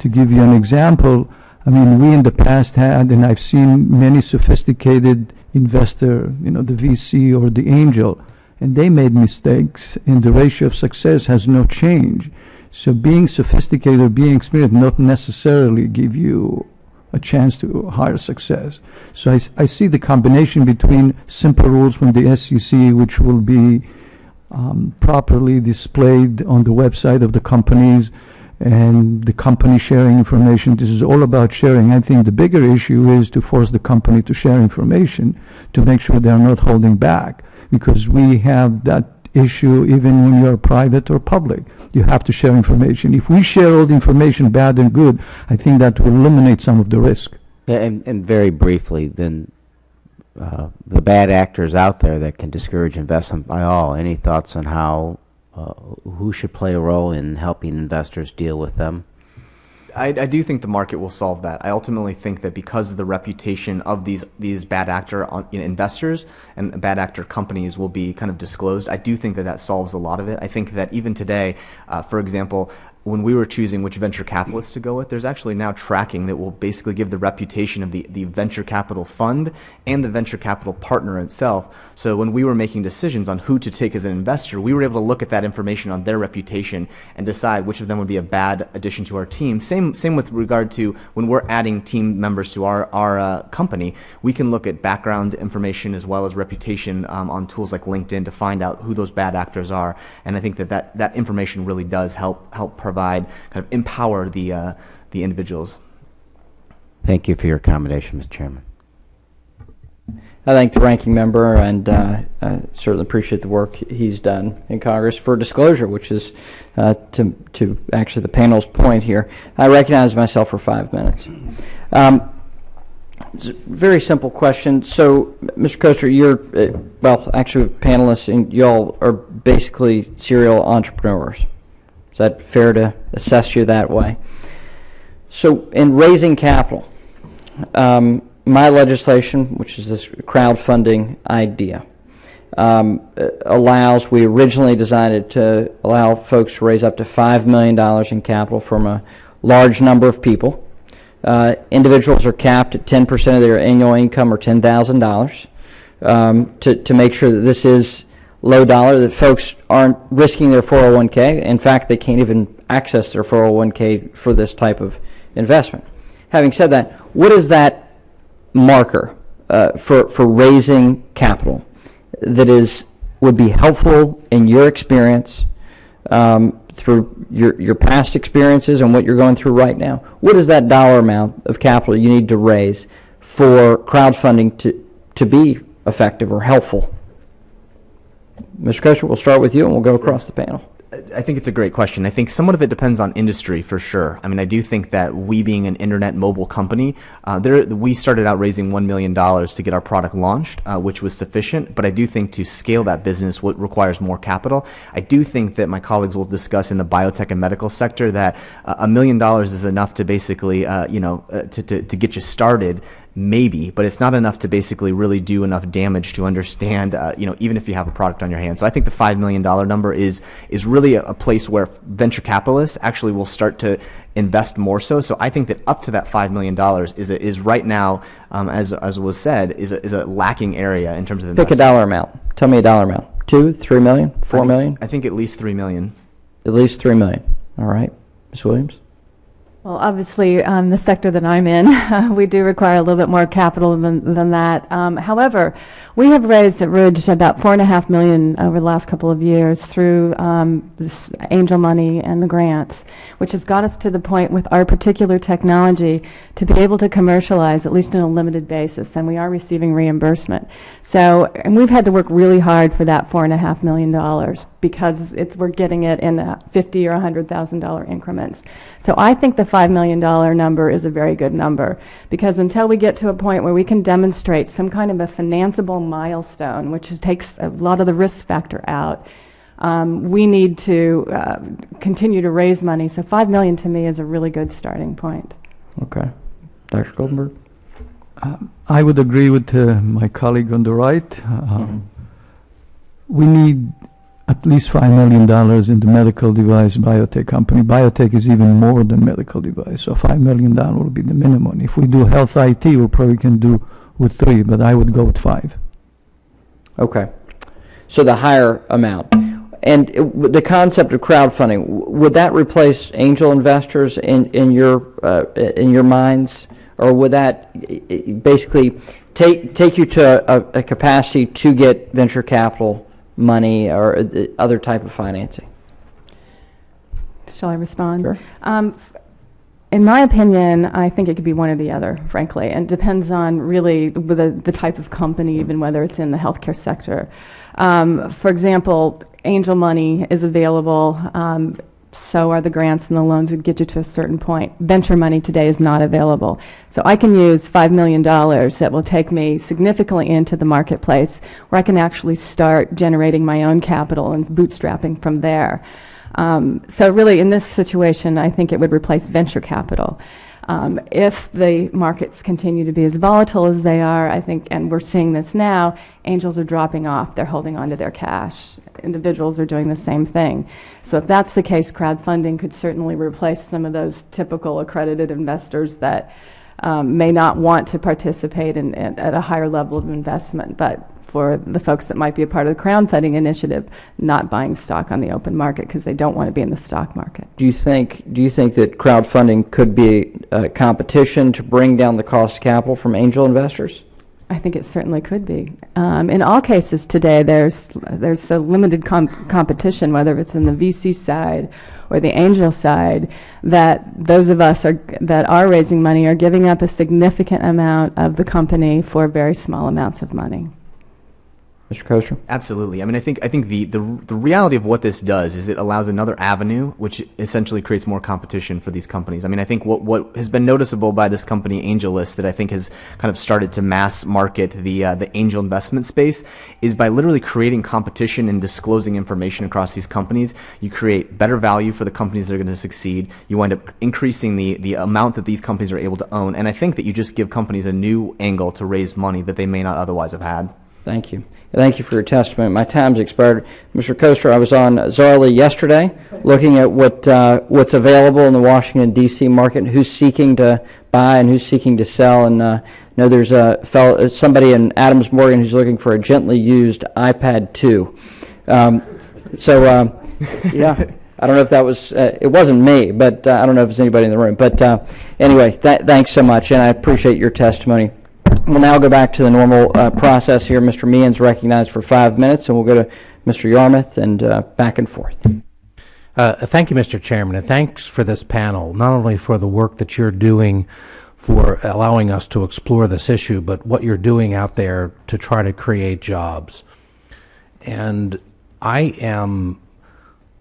To give you an example, I mean, we in the past had, and I've seen many sophisticated investor, you know, the VC or the angel, and they made mistakes, and the ratio of success has no change. So being sophisticated or being experienced not necessarily give you a chance to higher success. So I, I see the combination between simple rules from the SEC, which will be um, properly displayed on the website of the companies, and the company sharing information. This is all about sharing. I think the bigger issue is to force the company to share information to make sure they're not holding back because we have that issue even when you're private or public. You have to share information. If we share all the information, bad and good, I think that will eliminate some of the risk. Yeah, and, and very briefly, then uh, the bad actors out there that can discourage investment by all. Any thoughts on how uh, who should play a role in helping investors deal with them? I, I, do think the market will solve that. I ultimately think that because of the reputation of these these bad actor on, you know, investors and bad actor companies will be kind of disclosed, I do think that that solves a lot of it. I think that even today, uh, for example, when we were choosing which venture capitalists to go with, there's actually now tracking that will basically give the reputation of the, the venture capital fund and the venture capital partner itself. So when we were making decisions on who to take as an investor, we were able to look at that information on their reputation and decide which of them would be a bad addition to our team. Same, same with regard to when we're adding team members to our, our uh, company, we can look at background information as well as reputation um, on tools like LinkedIn to find out who those bad actors are. And I think that that, that information really does help, help provide provide, kind of empower the, uh, the individuals. Thank you for your accommodation, Mr. Chairman. I thank the ranking member and uh, I certainly appreciate the work he's done in Congress for disclosure, which is uh, to, to actually the panel's point here. I recognize myself for five minutes. Um, it's a very simple question. So, Mr. Koester, you're, uh, well, actually, panelists, and y'all are basically serial entrepreneurs. Is that fair to assess you that way? So, in raising capital, um, my legislation, which is this crowdfunding idea, um, allows, we originally designed it to allow folks to raise up to $5 million in capital from a large number of people. Uh, individuals are capped at 10% of their annual income or $10,000 um, to, to make sure that this is low dollar, that folks aren't risking their 401k. In fact, they can't even access their 401k for this type of investment. Having said that, what is that marker uh, for, for raising capital that is would be helpful in your experience, um, through your, your past experiences and what you're going through right now? What is that dollar amount of capital you need to raise for crowdfunding to, to be effective or helpful? Mr. Koester, we'll start with you and we'll go across the panel. I think it's a great question. I think somewhat of it depends on industry for sure. I mean, I do think that we being an internet mobile company, uh, there we started out raising one million dollars to get our product launched, uh, which was sufficient. But I do think to scale that business, what requires more capital. I do think that my colleagues will discuss in the biotech and medical sector that uh, a million dollars is enough to basically, uh, you know, uh, to, to to get you started maybe, but it's not enough to basically really do enough damage to understand, uh, you know, even if you have a product on your hands. So I think the $5 million number is, is really a, a place where venture capitalists actually will start to invest more so. So I think that up to that $5 million is, a, is right now, um, as, as was said, is a, is a lacking area in terms of Pick a dollar amount. Tell me a dollar amount. Two, three million, I think- million? I think at least 3 million. At least three million. All right. Ms. Williams? Well, obviously, um, the sector that I'm in, we do require a little bit more capital than, than that. Um, however, we have raised at Ridge about four and a half million over the last couple of years through um, this angel money and the grants, which has got us to the point with our particular technology to be able to commercialize at least on a limited basis, and we are receiving reimbursement. So, and we've had to work really hard for that four and a half million dollars because it's we're getting it in fifty or hundred thousand dollar increments. So I think the five million dollar number is a very good number because until we get to a point where we can demonstrate some kind of a financeable milestone, which takes a lot of the risk factor out, um, we need to uh, continue to raise money. So five million to me is a really good starting point. Okay. Dr. Goldenberg? I would agree with uh, my colleague on the right. Um, We need at least $5 million in the medical device biotech company. Biotech is even more than medical device, so $5 million will be the minimum. If we do health IT, we probably can do with three, but I would go with five. Okay. So the higher amount. And it- the concept of crowdfunding, would that replace angel investors in, in your, uh, in your minds? Or would that basically take, take you to a, a capacity to get venture capital money or uh, other type of financing? Shall I respond? Sure. Um, In my opinion, I think it could be one or the other, frankly, and depends on really the, the type of company, even whether it's in the healthcare sector. Um, for example, angel money is available, um, so are the grants and the loans that get you to a certain point. Venture money today is not available. So I can use $5 million that will take me significantly into the marketplace where I can actually start generating my own capital and bootstrapping from there. Um, so really, in this situation, I think it would replace venture capital. Um, if the markets continue to be as volatile as they are, I think, and we're seeing this now, angels are dropping off. They're holding on to their cash. Individuals are doing the same thing. So if that's the case, crowdfunding could certainly replace some of those typical accredited investors that um, may not want to participate in, in, at a higher level of investment, but for the folks that might be a part of the crowdfunding initiative, not buying stock on the open market because they don't want to be in the stock market. Do you think, do you think that crowdfunding could be a competition to bring down the cost of capital from angel investors? I think it certainly could be. Um, in all cases today, there's there's a limited com- competition, whether it's in the VC side or the angel side, that those of us are, that are raising money are giving up a significant amount of the company for very small amounts of money. Mr. Koester? Absolutely. I mean, I think I think the, the the reality of what this does is it allows another avenue, which essentially creates more competition for these companies. I mean, I think what what has been noticeable by this company AngelList that I think has kind of started to mass market the uh, the angel investment space is by literally creating competition and disclosing information across these companies. You create better value for the companies that are going to succeed. You wind up increasing the the amount that these companies are able to own, and I think that you just give companies a new angle to raise money that they may not otherwise have had. Thank you. Thank you for your testimony. My time's expired. Mr. Koester, I was on Zaarly yesterday, looking at what, uh, what's available in the Washington DC market, who's seeking to buy and who's seeking to sell. And, uh, I know there's a fellow, somebody in Adams Morgan who's looking for a gently used iPad 2. Um, so, um, yeah, I don't know if that was, uh, it wasn't me, but uh, I don't know if it's anybody in the room. But uh, anyway, th- thanks so much, and I appreciate your testimony. We'll now go back to the normal uh, process here. Mr. Meehan's recognized for five minutes, and we'll go to Mr. Yarmuth, and uh, back and forth. Uh, Thank you, Mr. Chairman, and thanks for this panel, not only for the work that you're doing for allowing us to explore this issue, but what you're doing out there to try to create jobs. And I am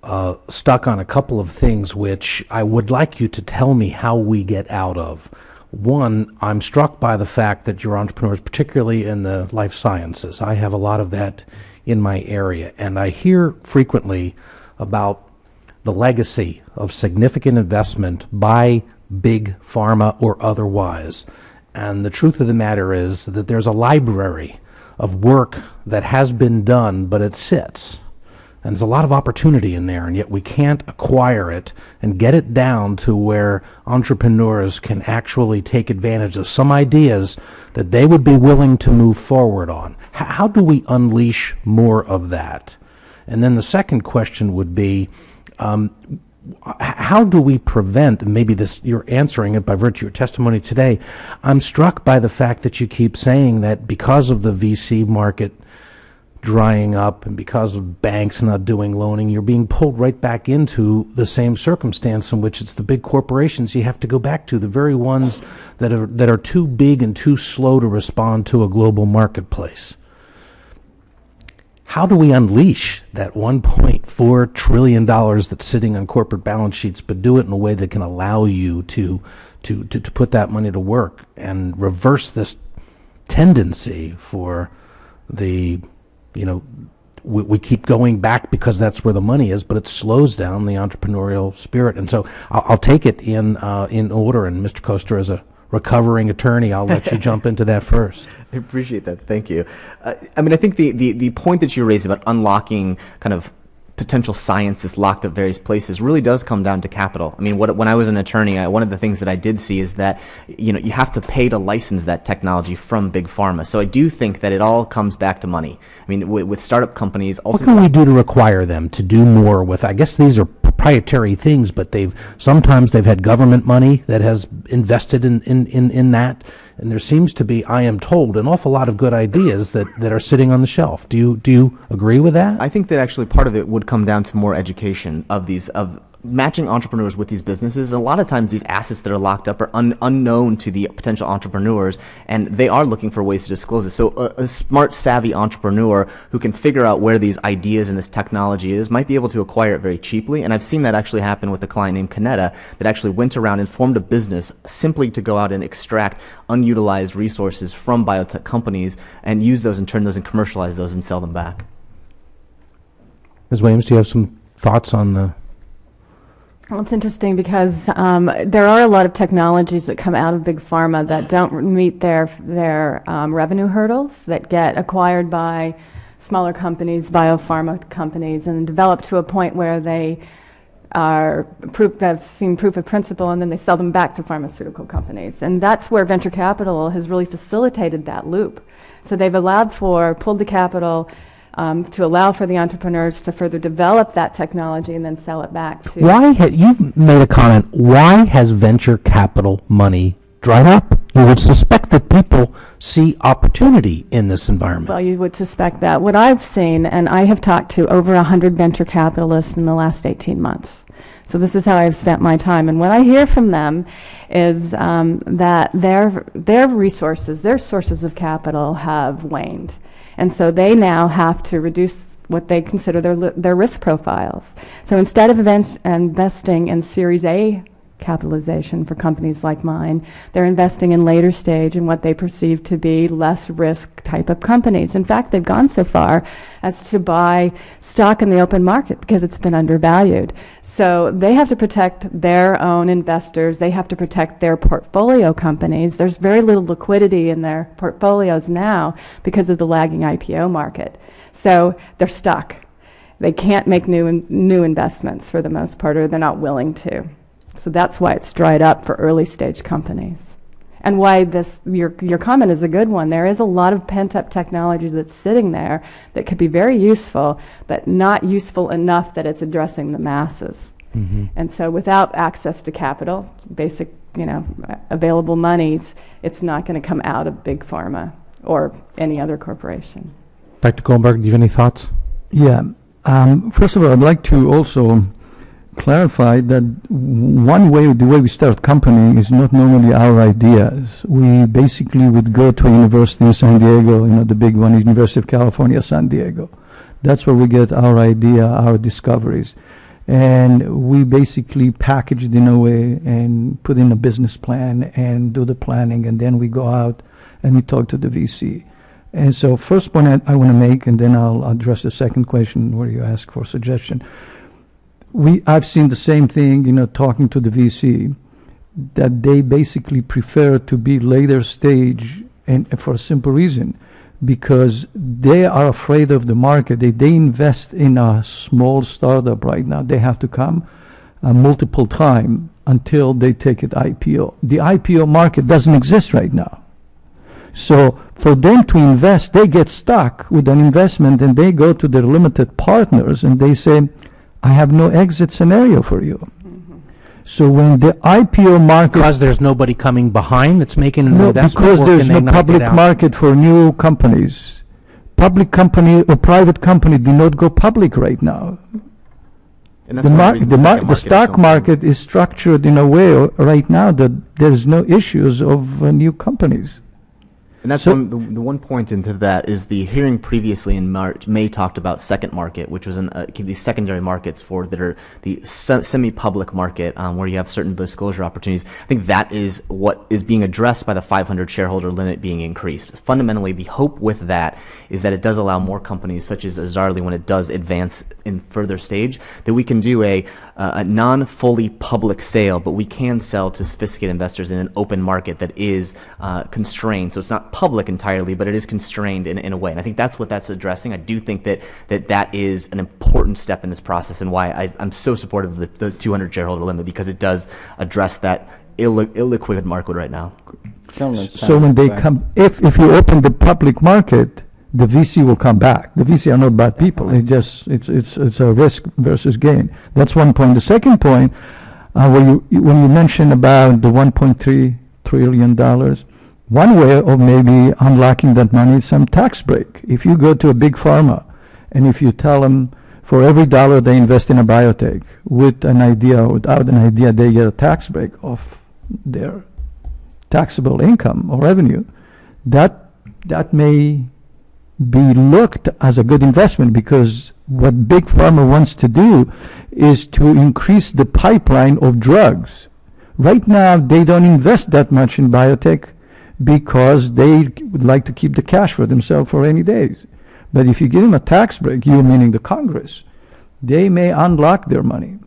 uh, stuck on a couple of things which I would like you to tell me how we get out of. One, I'm struck by the fact that you're entrepreneurs, particularly in the life sciences. I have a lot of that in my area, and I hear frequently about the legacy of significant investment by big pharma or otherwise. And the truth of the matter is that there's a library of work that has been done, but it sits. And there's a lot of opportunity in there, and yet we can't acquire it and get it down to where entrepreneurs can actually take advantage of some ideas that they would be willing to move forward on. H- how do we unleash more of that? And then the second question would be um, how do we prevent, maybe this you're answering it by virtue of your testimony today. I'm struck by the fact that you keep saying that because of the VC market drying up and because of banks not doing loaning, you're being pulled right back into the same circumstance in which it's the big corporations you have to go back to, the very ones that are that are too big and too slow to respond to a global marketplace. How do we unleash that 1.4 trillion dollars that's sitting on corporate balance sheets, but do it in a way that can allow you to to to, to put that money to work and reverse this tendency for the you know we, we keep going back because that's where the money is, but it slows down the entrepreneurial spirit. And so I'll, I'll take it in uh, in order. And Mr. Koester, as a recovering attorney, I'll let you jump into that first. I appreciate that. Thank you. Uh, I mean, I think the, the, the point that you raised about unlocking kind of potential science that's locked up various places really does come down to capital. I mean, what, when I was an attorney, I, one of the things that I did see is that you know you have to pay to license that technology from big pharma. So I do think that it all comes back to money. I mean, with, with startup companies, What can we do to require them to do more with? I guess these are proprietary things, but they've sometimes they've had government money that has invested in, in, in, in that, and there seems to be, I am told, an awful lot of good ideas that, that are sitting on the shelf. Do you do you agree with that? I think that actually part of it would come down to more education of these of matching entrepreneurs with these businesses. A lot of times, these assets that are locked up are un, unknown to the potential entrepreneurs, and they are looking for ways to disclose it. So, a, a smart, savvy entrepreneur who can figure out where these ideas and this technology is might be able to acquire it very cheaply. And I've seen that actually happen with a client named Canetta that actually went around and formed a business simply to go out and extract unutilized resources from biotech companies and use those and turn those and commercialize those and sell them back. Ms. Williams, do you have some thoughts on the? Well, it's interesting because um, there are a lot of technologies that come out of big pharma that don't meet their their um, revenue hurdles that get acquired by smaller companies, biopharma companies, and develop to a point where they are proof have seen proof of principle, and then they sell them back to pharmaceutical companies, and that's where venture capital has really facilitated that loop. So they've allowed for pulled the capital. Um, to allow for the entrepreneurs to further develop that technology and then sell it back to Why ha- you've made a comment? Why has venture capital money dried up? You would suspect that people see opportunity in this environment. Well, you would suspect that. What I've seen, and I have talked to over 100 venture capitalists in the last 18 months. So this is how I've spent my time. And what I hear from them is um, that their, their resources, their sources of capital have waned. And so they now have to reduce what they consider their, their risk profiles. So instead of invest- investing in Series A capitalization for companies like mine. They're investing in later stage in what they perceive to be less risk type of companies. In fact, they've gone so far as to buy stock in the open market because it's been undervalued. So they have to protect their own investors. They have to protect their portfolio companies. There's very little liquidity in their portfolios now because of the lagging IPO market. So they're stuck. They can't make new in, new investments for the most part, or they're not willing to. So that's why it's dried up for early stage companies. And why this your your comment is a good one. There is a lot of pent up technology that's sitting there that could be very useful, but not useful enough that it's addressing the masses. And so without access to capital, basic, you know, available monies, it's not going to come out of big pharma or any other corporation. Dr. Goldberg, do you have any thoughts? Yeah. Um, first of all, I'd like to also clarify that one way, the way we start company is not normally our ideas. We basically would go to a university in San Diego, you know, the big one, University of California, San Diego. That's where we get our idea, our discoveries. And we basically package it in a way and put in a business plan and do the planning, and then we go out and we talk to the VC. And so first point I, I want to make, and then I'll address the second question where you ask for suggestion. We, I've seen the same thing, you know, talking to the VC, that they basically prefer to be later stage, and for a simple reason, because they are afraid of the market. They, they invest in a small startup right now. They have to come uh, multiple time until they take it IPO. The IPO market doesn't exist right now. So for them to invest, they get stuck with an investment and they go to their limited partners and they say, I have no exit scenario for you. So when the IPO market Because there's nobody coming behind that's making an no, investment? because there's no public market for new companies. Public company or private company do not go public right now. And that's The mar- reasons the mar- second the market is stock market is structured in a way right now that there's no issues of uh, new companies. And that's So- one, the, the one point into that is the hearing previously in March, May talked about second market, which was an, uh, these secondary markets for that are the se- semi-public market um, where you have certain disclosure opportunities. I think that is what is being addressed by the 500 shareholder limit being increased. Fundamentally, the hope with that is that it does allow more companies such as Azarli when it does advance in further stage that we can do a, uh, a non-fully public sale, but we can sell to sophisticated investors in an open market that is uh, constrained. So it's not public entirely, but it is constrained in, in a way. And I think that's what that's addressing. I do think that that, that is an important step in this process and why I, I'm so supportive of the, the 200 shareholder limit because it does address that illi- illiquid market right now. So when they back. come, if, if you open the public market, the VC will come back. The VC are not bad people. It just, it's, it's, it's a risk versus gain. That's one point. The second point, uh, when you, you- when you mentioned about the one point three trillion dollars, one way of maybe unlocking that money is some tax break. If you go to a big pharma and if you tell them for every dollar they invest in a biotech, with an idea or without an idea, they get a tax break of their taxable income or revenue, that, that may be looked as a good investment because what Big Pharma wants to do is to increase the pipeline of drugs. Right now, they don't invest that much in biotech because they would like to keep the cash for themselves for rainy days. But if you give them a tax break, you meaning the Congress, they may unlock their money. and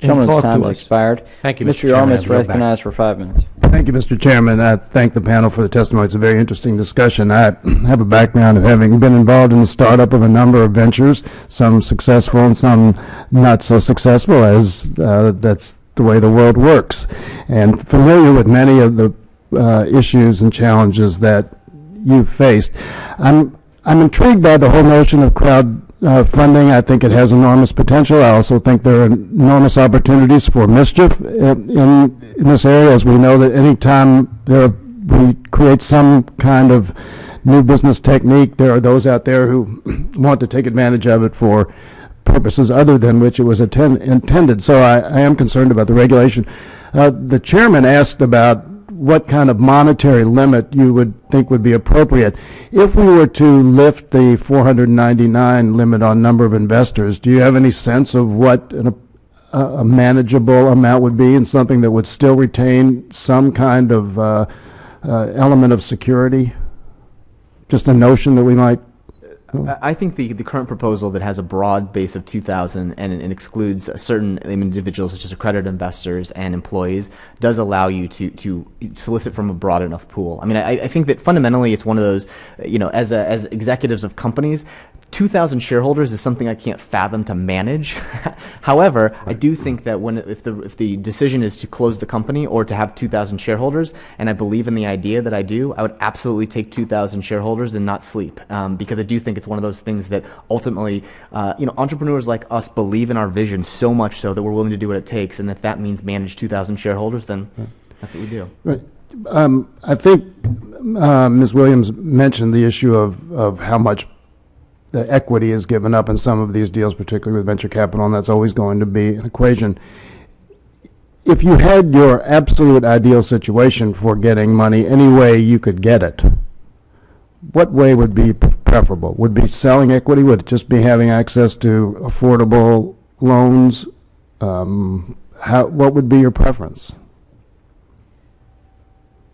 Gentleman's time has expired. Thank you, Mr. Mr. Chairman. Yarmuth I back. recognized for five minutes. Thank you, Mr. Chairman. I thank the panel for the testimony. It's a very interesting discussion. I have a background of having been involved in the startup of a number of ventures, some successful and some not so successful, as uh, that's the way the world works, and familiar with many of the uh, issues and challenges that you've faced. I'm I'm intrigued by the whole notion of crowd uh, funding. I think it has enormous potential. I also think there are enormous opportunities for mischief in in this area, as we know that any time we create some kind of new business technique, there are those out there who want to take advantage of it for purposes other than which it was intended. So I, I am concerned about the regulation. Uh, the chairman asked about what kind of monetary limit you would think would be appropriate. If we were to lift the 499 limit on number of investors, do you have any sense of what an, a, a manageable amount would be and something that would still retain some kind of uh, uh, element of security? Just a notion that we might Hmm. I I think the, the current proposal that has a broad base of 2,000 and it excludes certain individuals such as accredited investors and employees does allow you to, to solicit from a broad enough pool. I mean, I, I think that fundamentally it's one of those, you know, as, a, as executives of companies, 2,000 shareholders is something I can't fathom to manage. However, I do think that when if the if the decision is to close the company or to have 2,000 shareholders, and I believe in the idea that I do, I would absolutely take 2,000 shareholders and not sleep um, because I do think it's one of those things that ultimately, uh, you know, entrepreneurs like us believe in our vision so much so that we're willing to do what it takes, and if that means manage 2,000 shareholders, then that's what we do. Right. Um, I think uh, Ms. Williams mentioned the issue of, of how much the equity is given up in some of these deals, particularly with venture capital, and that's always going to be an equation. If you had your absolute ideal situation for getting money any way you could get it, what way would be preferable? Would be selling equity? Would it just be having access to affordable loans? Um, how, what would be your preference?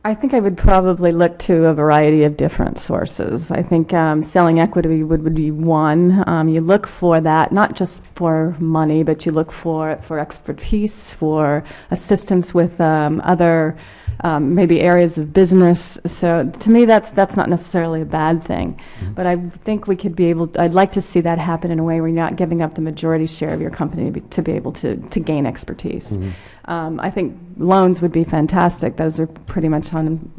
I think I would probably look to a variety of different sources. I think um, selling equity would, would be one. Um, you look for that not just for money, but you look for for expertise, for assistance with um, other um, maybe areas of business. So to me, that's that's not necessarily a bad thing. But I think we could be able. I'd like to see that happen in a way where you're not giving up the majority share of your company to be, to be able to to gain expertise. Um, I think loans would be fantastic. Those are pretty much un,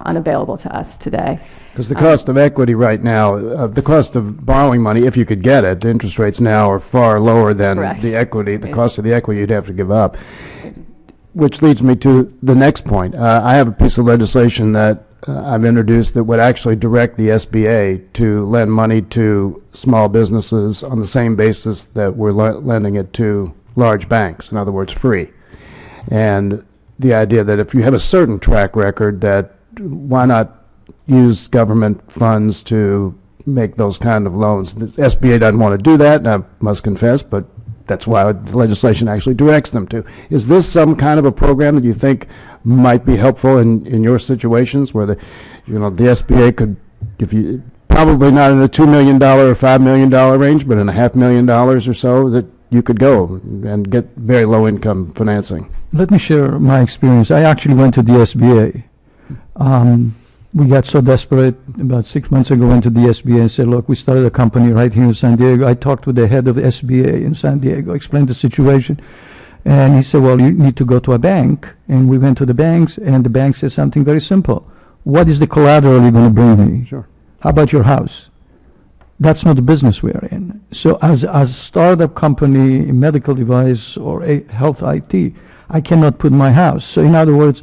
unavailable to us today. Because the cost of equity right now, uh, the cost of borrowing money, if you could get it, interest rates now are far lower than Correct. the equity, the cost of the equity you'd have to give up. Which leads me to the next point. Uh, I have a piece of legislation that uh, I've introduced that would actually direct the SBA to lend money to small businesses on the same basis that we're le- lending it to large banks, in other words, free. And the idea that if you have a certain track record, that why not use government funds to make those kind of loans? The SBA doesn't want to do that, I must confess, but that's why the legislation actually directs them to. Is this some kind of a program that you think might be helpful in, in your situations where the, you know, the SBA could, if you, probably not in a $2 million or $5 million range, but in a half million dollars or so, that you could go and get very low-income financing? Let me share my experience. I actually went to the SBA. Um, we got so desperate about six months ago. Went to the SBA and said, "Look, we started a company right here in San Diego." I talked with the head of SBA in San Diego, explained the situation, and he said, "Well, you need to go to a bank." And we went to the banks, and the bank said something very simple: "What is the collateral you're going to bring me? Sure. How about your house?" That's not the business we're in. So as as a startup company, medical device or a health IT, I cannot put my house. So in other words,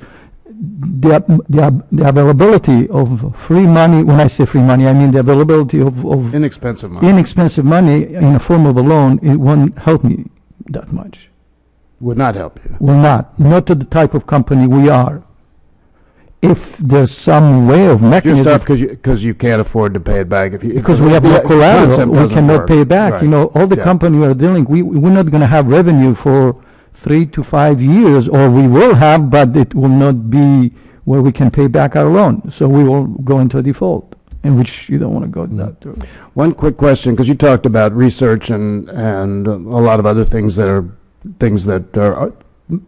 the, the, the availability of free money, when I say free money, I mean the availability of, of Inexpensive money inexpensive money in the form of a loan, it won't help me that much. would not help you. Will not, not to the type of company we are. If there's some way of Just mechanism, up because you, because you can't afford to pay it back if you. because we have no collateral, we cannot work. pay back. You know, all the Yeah. company we are dealing, we, we're not gonna have revenue for three to five years, or we will have, but it will not be where we can pay back our loan. So we will go into a default, in which you don't wanna go Mm-hmm. that route. One quick question, because you talked about research and, and a lot of other things that are, things that are,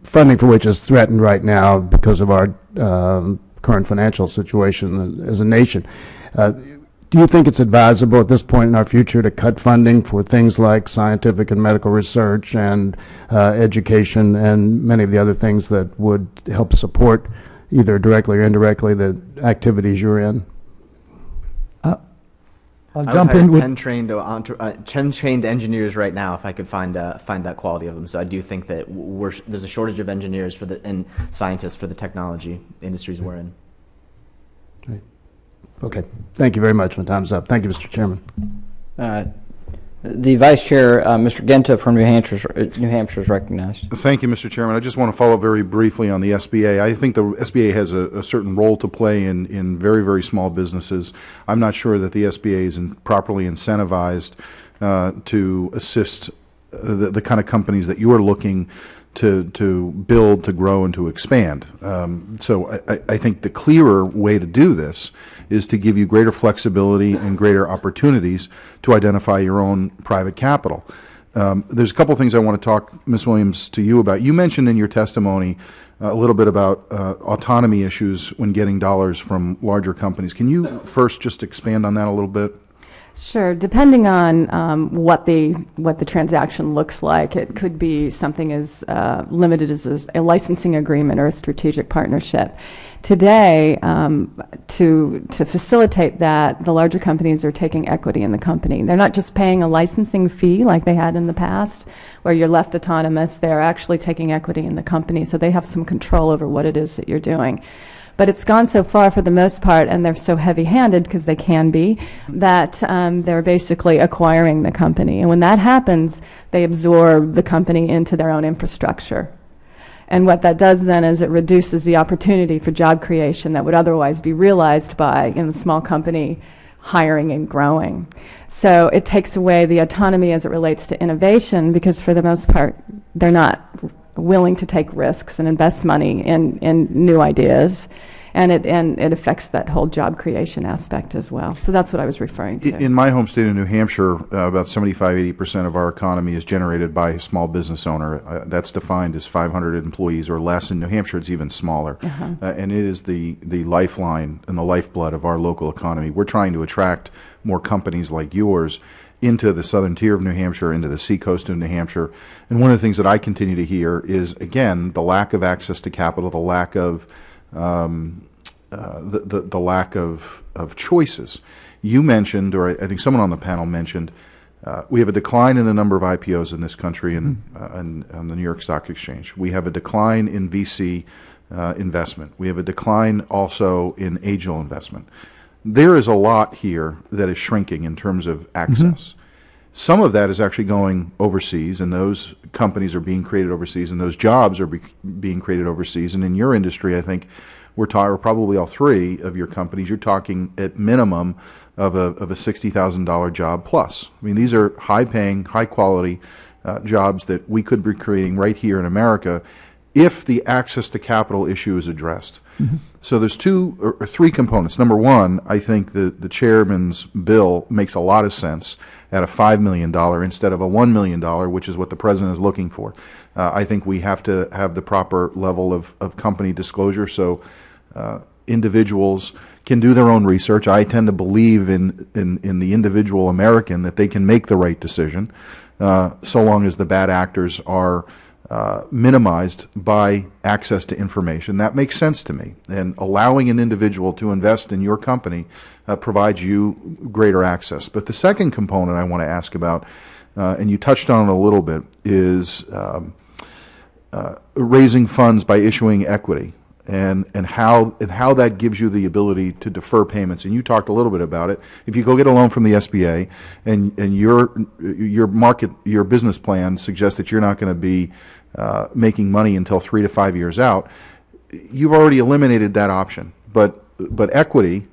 funding for which is threatened right now because of our um, current financial situation as a nation. Uh, Do you think it's advisable at this point in our future to cut funding for things like scientific and medical research and uh, education and many of the other things that would help support either directly or indirectly the activities you're in? I'll I would jump hire in with, 10 trained, uh, uh, 10 trained engineers right now if I could find, uh, find that quality of them. So I do think that we're, there's a shortage of engineers for the, and scientists for the technology industries we're in. Okay, thank you very much. My time's up. Thank you, Mr. Chairman. Uh, The Vice Chair, uh, Mr. Guinta from New Hampshire, New Hampshire is recognized. Thank you, Mr. Chairman. I just want to follow very briefly on the SBA. I think the SBA has a, a certain role to play in, in very, very small businesses. I'm not sure that the SBA is in- properly incentivized uh, to assist uh, the, the kind of companies that you are looking to, to build, to grow, and to expand. Um, So I, I- I think the clearer way to do this is to give you greater flexibility and greater opportunities to identify your own private capital. Um, There's a couple things I want to talk, Ms. Williams, to you about. You mentioned in your testimony uh, a little bit about uh, autonomy issues when getting dollars from larger companies. Can you first just expand on that a little bit? Sure. Depending on um, what the what the transaction looks like, it could be something as uh, limited as, as a licensing agreement or a strategic partnership. Today, um, to to facilitate that, the larger companies are taking equity in the company. They're not just paying a licensing fee like they had in the past, where you're left autonomous. They're actually taking equity in the company, so they have some control over what it is that you're doing. But it's gone so far for the most part, and they're so heavy-handed, because they can be, that um, they're basically acquiring the company. And when that happens, they absorb the company into their own infrastructure. And what that does then is it reduces the opportunity for job creation that would otherwise be realized by, in the small company, hiring and growing. So it takes away the autonomy as it relates to innovation because for the most part, they're not willing to take risks and invest money in, in new ideas. And it, and it affects that whole job creation aspect as well. So that's what I was referring to. In my home state of New Hampshire, uh, about 75, 80% of our economy is generated by a small business owner. Uh, That's defined as 500 employees or less. In New Hampshire, it's even smaller. Uh, And it is the, the lifeline and the lifeblood of our local economy. We're trying to attract more companies like yours into the southern tier of New Hampshire, into the seacoast of New Hampshire. And one of the things that I continue to hear is, again, the lack of access to capital, the lack of um, uh, the, the, the lack of, of choices. You mentioned, or I, I think someone on the panel mentioned, uh, we have a decline in the number of IPOs in this country and, uh, and on the New York Stock Exchange. We have a decline in VC uh, investment. We have a decline also in angel investment. There is a lot here that is shrinking in terms of access. Some of that is actually going overseas, and those companies are being created overseas, and those jobs are be, being created overseas. And in your industry, I think we're talking, or probably all three of your companies, you're talking at minimum of a, of a $60,000 job plus. I mean, these are high paying, high quality uh, jobs that we could be creating right here in America if the access to capital issue is addressed. So there's two or, three components. Number one, I think the, the chairman's bill makes a lot of sense at a $5 million instead of a $1 million, which is what the president is looking for. Uh, I think we have to have the proper level of, of company disclosure so uh, individuals can do their own research. I tend to believe in, in, in the individual American that they can make the right decision uh, so long as the bad actors are uh, minimized by access to information. That makes sense to me. And allowing an individual to invest in your company uh, provides you greater access. But the second component I want to ask about, uh, and you touched on it a little bit, is um, uh, raising funds by issuing equity. And, and how and how that gives you the ability to defer payments. And you talked a little bit about it. If you go get a loan from the SBA, and and your your market your business plan suggests that you're not going to be uh, making money until three to five years out, you've already eliminated that option. But but equity,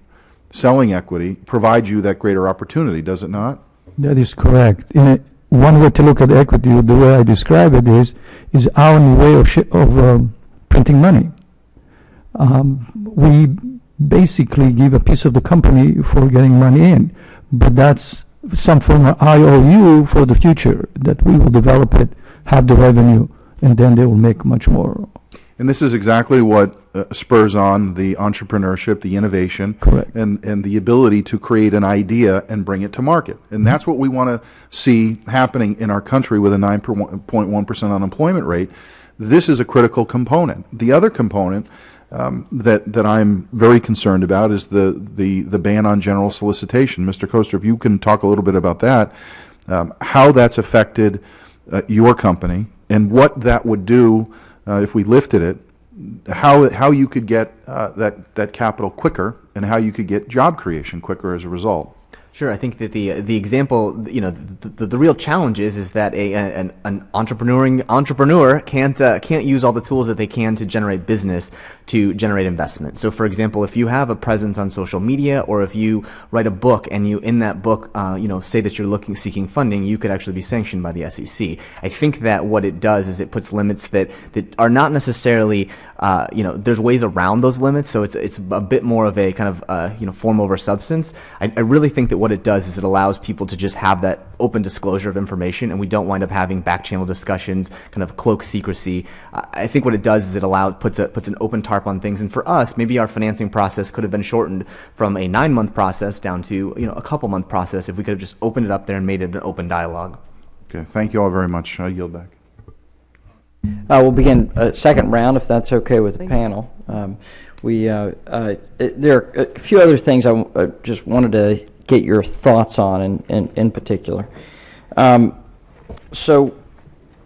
selling equity, provides you that greater opportunity, does it not? That is correct. A, one way to look at equity, the way I describe it is, is our new way of, of um, printing money. Um, we basically give a piece of the company for getting money in, but that's some form of IOU for the future, that we will develop it, have the revenue, and then they will make much more. And this is exactly what uh, spurs on the entrepreneurship, the innovation, Correct. and and the ability to create an idea and bring it to market. And that's what we want to see happening in our country with a 9.1 percent unemployment rate. This is a critical component. The other component um, that that I'm very concerned about is the the the ban on general solicitation. Mr. Koester, if you can talk a little bit about that, um, how that's affected uh, your company, and what that would do uh, if we lifted it, how how you could get uh, that that capital quicker, and how you could get job creation quicker as a result. Sure, I think that the the example, you know, the, the, the real challenge is is that a an, an entrepreneuring entrepreneur can't uh, can't use all the tools that they can to generate business to generate investment. So, for example, if you have a presence on social media, or if you write a book and you in that book, uh, you know, say that you're looking seeking funding, you could actually be sanctioned by the SEC. I think that what it does is it puts limits that that are not necessarily, uh, you know, there's ways around those limits. So it's it's a bit more of a kind of uh, you know form over substance. I, I really think that what it does is it allows people to just have that open disclosure of information, and we don't wind up having back channel discussions, kind of cloak secrecy. I I think what it does is it allows puts a puts an open tarp on things, and for us, maybe our financing process could have been shortened from a nine month process down to you know a couple month process if we could have just opened it up there and made it an open dialogue. Okay, thank you all very much. I yield back. Uh, We'll begin a second round, if that's okay with the Please. panel. Um, We, uh, uh, it- there are a few other things I w- uh, just wanted to get your thoughts on in- in in particular. Um, So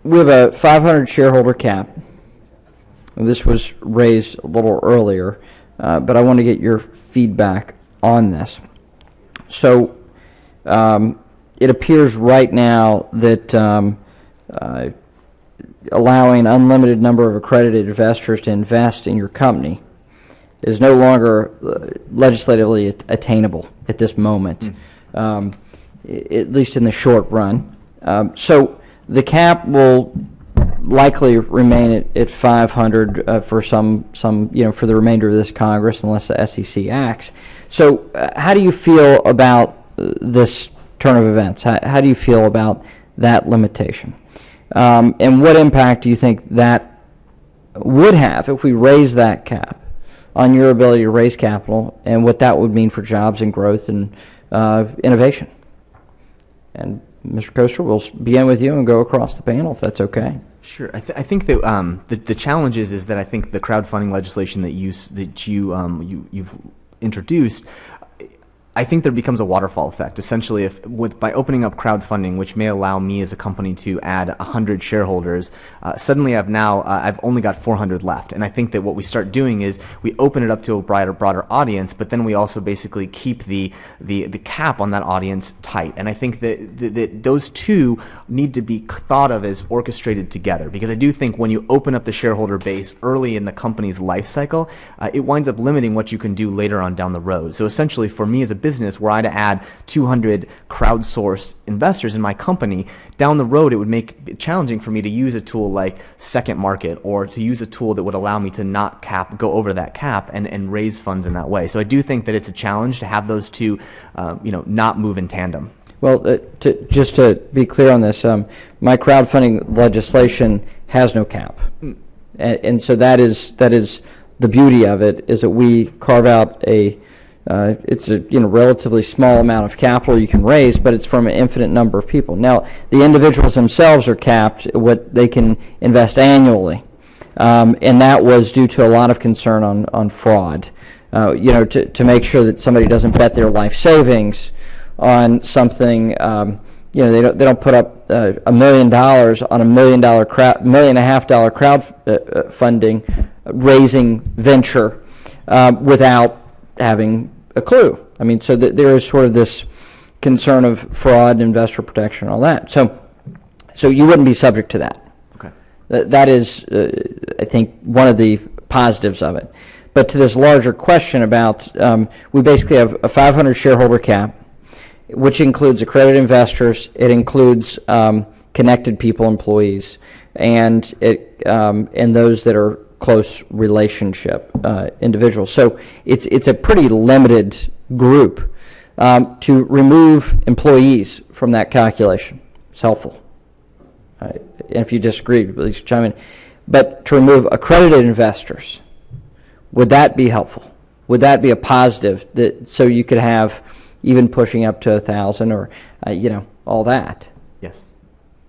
we have a 500 shareholder cap. This was raised a little earlier. uh, but I want to get your feedback on this. So, um, it appears right now that um, uh, allowing unlimited number of accredited investors to invest in your company is no longer uh, legislatively attainable at this moment, um, at least in the short run. Um, So the cap will likely remain at, at 500 uh, for some, some, you know, for the remainder of this Congress unless the SEC acts. So uh, how do you feel about uh, this turn of events? How, how do you feel about that limitation? Um, and what impact do you think that would have if we raise that cap on your ability to raise capital and what that would mean for jobs and growth and uh, innovation? And Mr. Koester, we'll begin with you and go across the panel if that's okay. Sure. I, th- I think that um, the, the challenge is, is that I think the crowdfunding legislation that you that you, um, you you've introduced. I think there becomes a waterfall effect. Essentially, if with by opening up crowdfunding, which may allow me as a company to add 100 shareholders, uh, suddenly I've now uh, I've only got 400 left. And I think that what we start doing is we open it up to a broader broader audience, but then we also basically keep the the, the cap on that audience tight. And I think that, that, that those two need to be thought of as orchestrated together because I do think when you open up the shareholder base early in the company's life cycle, uh, it winds up limiting what you can do later on down the road. So essentially, for me as a business, were I to add 200 crowdsourced investors in my company, down the road it would make it challenging for me to use a tool like Second Market or to use a tool that would allow me to not cap, go over that cap, and, and raise funds in that way. So I do think that it's a challenge to have those two, uh, you know, not move in tandem. Well, uh, to, just to be clear on this, um, my crowdfunding legislation has no cap. And, and so that is, that is the beauty of it, is that we carve out a, uh, it's a, you know, relatively small amount of capital you can raise, but it's from an infinite number of people. Now, the individuals themselves are capped, what they can invest annually. Um, and that was due to a lot of concern on, on fraud. Uh, you know, to, to make sure that somebody doesn't bet their life savings on something, um, you know, they don't, they don't put up uh, a million dollars on a million dollar crowd, million and a half dollar crowd uh, uh, funding, raising venture uh, without having a clue. I mean, so that there is sort of this concern of fraud, investor protection, all that. So, so you wouldn't be subject to that. Okay. That that is, uh, I think, one of the positives of it. But to this larger question about, um, we basically have a 500 shareholder cap, which includes accredited investors, it includes um, connected people, employees, and it um, and those that are close relationship uh, individuals. So it's it's a pretty limited group. Um, to remove employees from that calculation It's helpful. Uh, And if you disagree, please chime in. But to remove accredited investors, would that be helpful? Would that be a positive that, so you could have even pushing up to a thousand or, uh, you know, all that? Yes.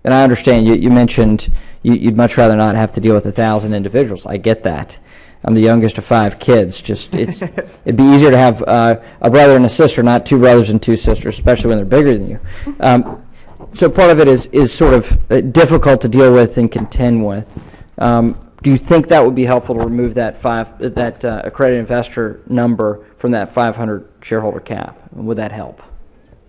And I understand you, you mentioned you'd much rather not have to deal with a thousand individuals. I get that. I'm the youngest of five kids. Just it's it'd be easier to have uh, a brother and a sister, not two brothers and two sisters, especially when they're bigger than you. Um, so part of it is is sort of uh, difficult to deal with and contend with. Um, do you think that would be helpful to remove that five that uh, accredited investor number from that 500 shareholder cap? Would that help,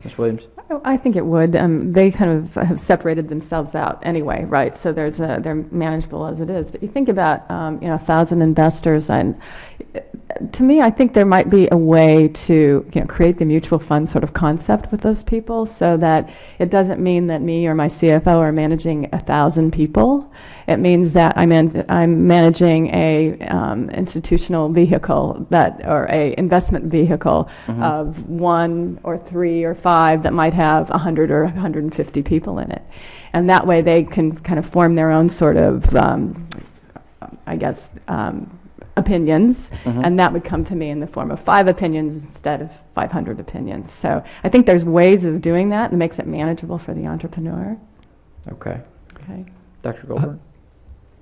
Ms. Williams? I think it would. Um, they kind of have separated themselves out anyway, right? So there's a, they're manageable as it is. But you think about, um, you know, a thousand investors, and to me, I think there might be a way to, you know, create the mutual fund sort of concept with those people, so that it doesn't mean that me or my CFO are managing a thousand people. It means that I'm in, I'm managing a um, institutional vehicle that, or a investment vehicle of one or three or five that might have 100 or 150 people in it. And that way they can kind of form their own sort of, um, I guess, um, opinions, and that would come to me in the form of five opinions instead of 500 opinions. So I think there's ways of doing that that makes it manageable for the entrepreneur. Okay, Okay. Dr. Goldberg.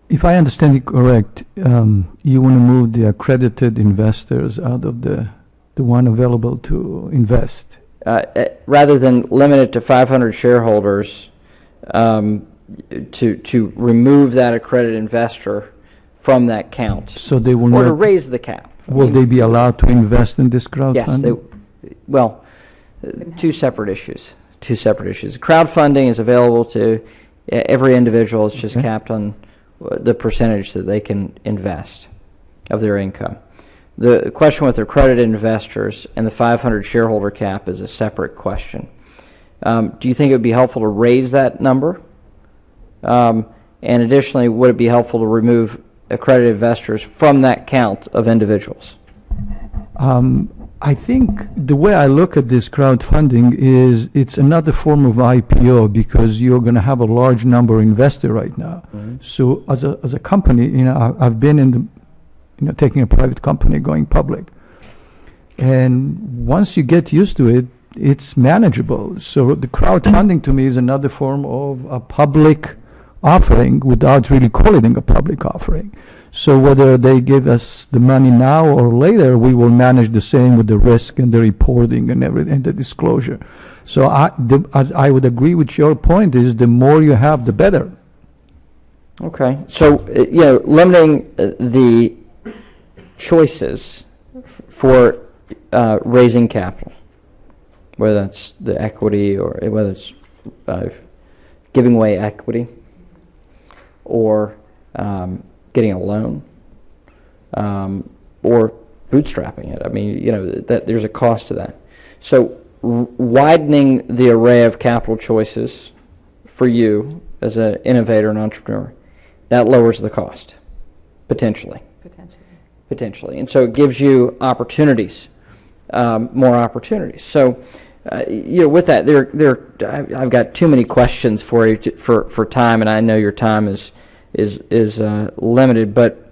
If I understand it correct, um, you want to move the accredited investors out of the, the one available to invest. uh, eh, rather than limit it to 500 shareholders, um, to, to remove that accredited investor from that count, So they will or to not, raise the cap. Will they be allowed to invest in this crowdfunding? Yes, they, well, uh, two separate issues, two separate issues. Crowdfunding is available to e- every individual, it's just Okay. capped on uh, the percentage that they can invest of their income. The question with accredited investors and the 500 shareholder cap is a separate question. Um, Do you think it would be helpful to raise that number? Um, And additionally, would it be helpful to remove accredited investors from that count of individuals? Um, I think the way I look at this crowdfunding is it's another form of IPO because you're going to have a large number of investor right now. So as a, as a company, you know, I- I've been in the, you know, taking a private company going public. And once you get used to it, it's manageable. So the crowdfunding to me is another form of a public offering without really calling it a public offering. So whether they give us the money now or later, we will manage the same with the risk and the reporting and everything, and the disclosure. So I, the, I would agree with your point is the more you have, the better. Okay, so, uh, you know, limiting uh, the choices for uh, raising capital, whether that's the equity or whether it's uh, giving away equity or um, getting a loan um, or bootstrapping it. I mean, you know, that there's a cost to that. So widening the array of capital choices for you as an innovator and entrepreneur, that lowers the cost, potentially. Potentially. Potentially. And so it gives you opportunities, um, more opportunities. So, uh, you know, with that, there, there, I've got too many questions for you to, for, for time, and I know your time is, is, is uh, limited. But,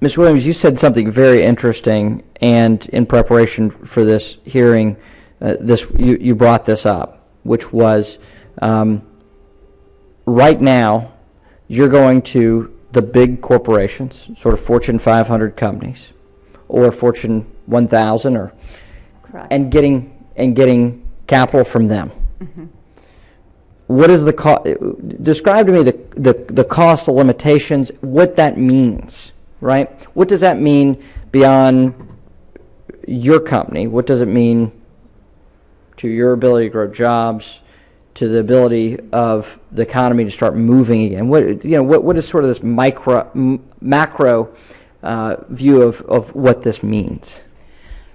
Ms. Williams, you said something very interesting, and in preparation for this hearing, uh, this you, you brought this up, which was um, right now, you're going to the big corporations, sort of Fortune 500 companies, or Fortune 1000, or Correct. and getting and getting capital from them. What is the cost? Describe to me the, the the cost, the limitations, what that means, right? What does that mean beyond your company? What does it mean to your ability to grow jobs, to the ability of the economy to start moving again? What you know? What what is sort of this micro m- macro uh, view of of what this means?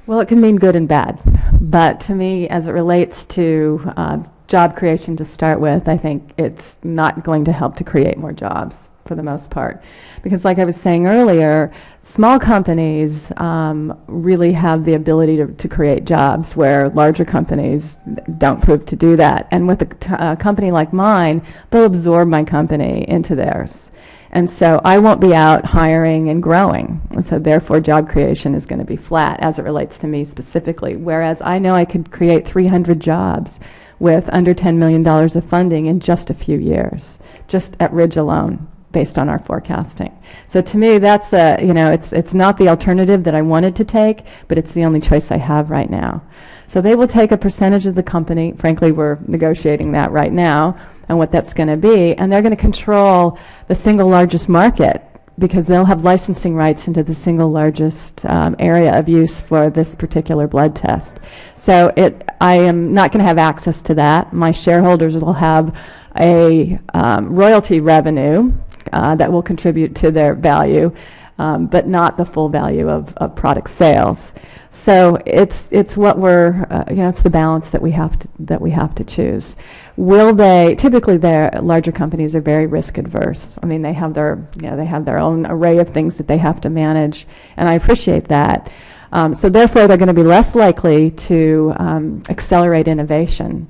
Well, it can mean good and bad, but to me, as it relates to uh, job creation to start with, I think it's not going to help to create more jobs for the most part. Because, like I was saying earlier, small companies um, really have the ability to, to create jobs where larger companies don't prove to do that. And with a company like mine, they'll absorb my company into theirs. And so I won't be out hiring and growing. And so therefore, job creation is going to be flat as it relates to me specifically. Whereas I know I could create 300 jobs with under $10 million of funding in just a few years, just at Ridge alone, based on our forecasting. So to me, that's a, you know, it's, it's not the alternative that I wanted to take, but it's the only choice I have right now. So they will take a percentage of the company. Frankly, we're negotiating that right now and what that's going to be. And they're going to control the single largest market because they'll have licensing rights into the single largest um, area of use for this particular blood test. So it, I am not going to have access to that. My shareholders will have a um, royalty revenue uh, that will contribute to their value, um, but not the full value of, of product sales. So it's it's what we're uh, you know it's the balance that we have to that we have to choose. Will they typically their larger companies are very risk adverse. I mean they have their you know they have their own array of things that they have to manage, and I appreciate that. Um, so therefore they're going to be less likely to um, accelerate innovation.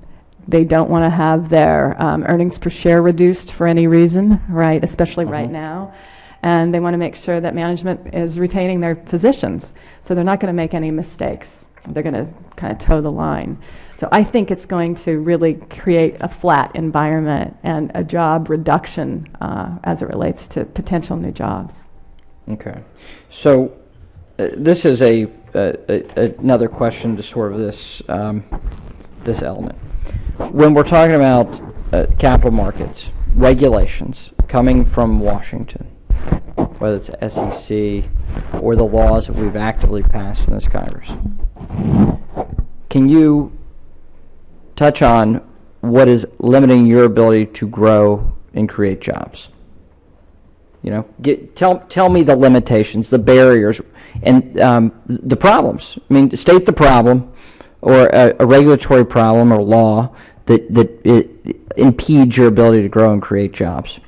They don't want to have their um, earnings per share reduced for any reason, right? Especially right now and they want to make sure that management is retaining their positions. So they're not going to make any mistakes. They're going to kind of toe the line. So I think it's going to really create a flat environment and a job reduction uh, as it relates to potential new jobs. Okay. So uh, this is a, a, another question to sort of this, um, this element. When we're talking about uh, capital markets, regulations coming from Washington, whether it's SEC, or the laws that we've actively passed in this Congress. Can you touch on what is limiting your ability to grow and create jobs? You know, get, tell, tell me the limitations, the barriers, and um, the problems. I mean, state the problem or a, a regulatory problem or law that, that impedes your ability to grow and create jobs.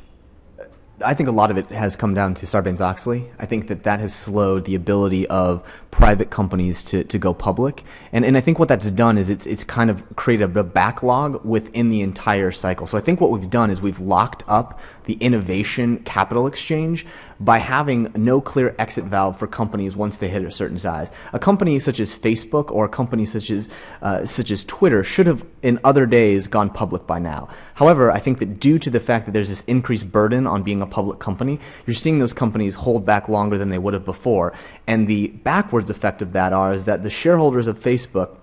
I think a lot of it has come down to Sarbanes-Oxley. I think that that has slowed the ability of private companies to, to go public. And, and I think what that's done is it's, it's kind of created a backlog within the entire cycle. So I think what we've done is we've locked up the innovation capital exchange by having no clear exit valve for companies once they hit a certain size. A company such as Facebook or a company such as uh, such as Twitter should have in other days gone public by now. However, I think that due to the fact that there's this increased burden on being a public company, you're seeing those companies hold back longer than they would have before. And the backwards effect of that are is that the shareholders of Facebook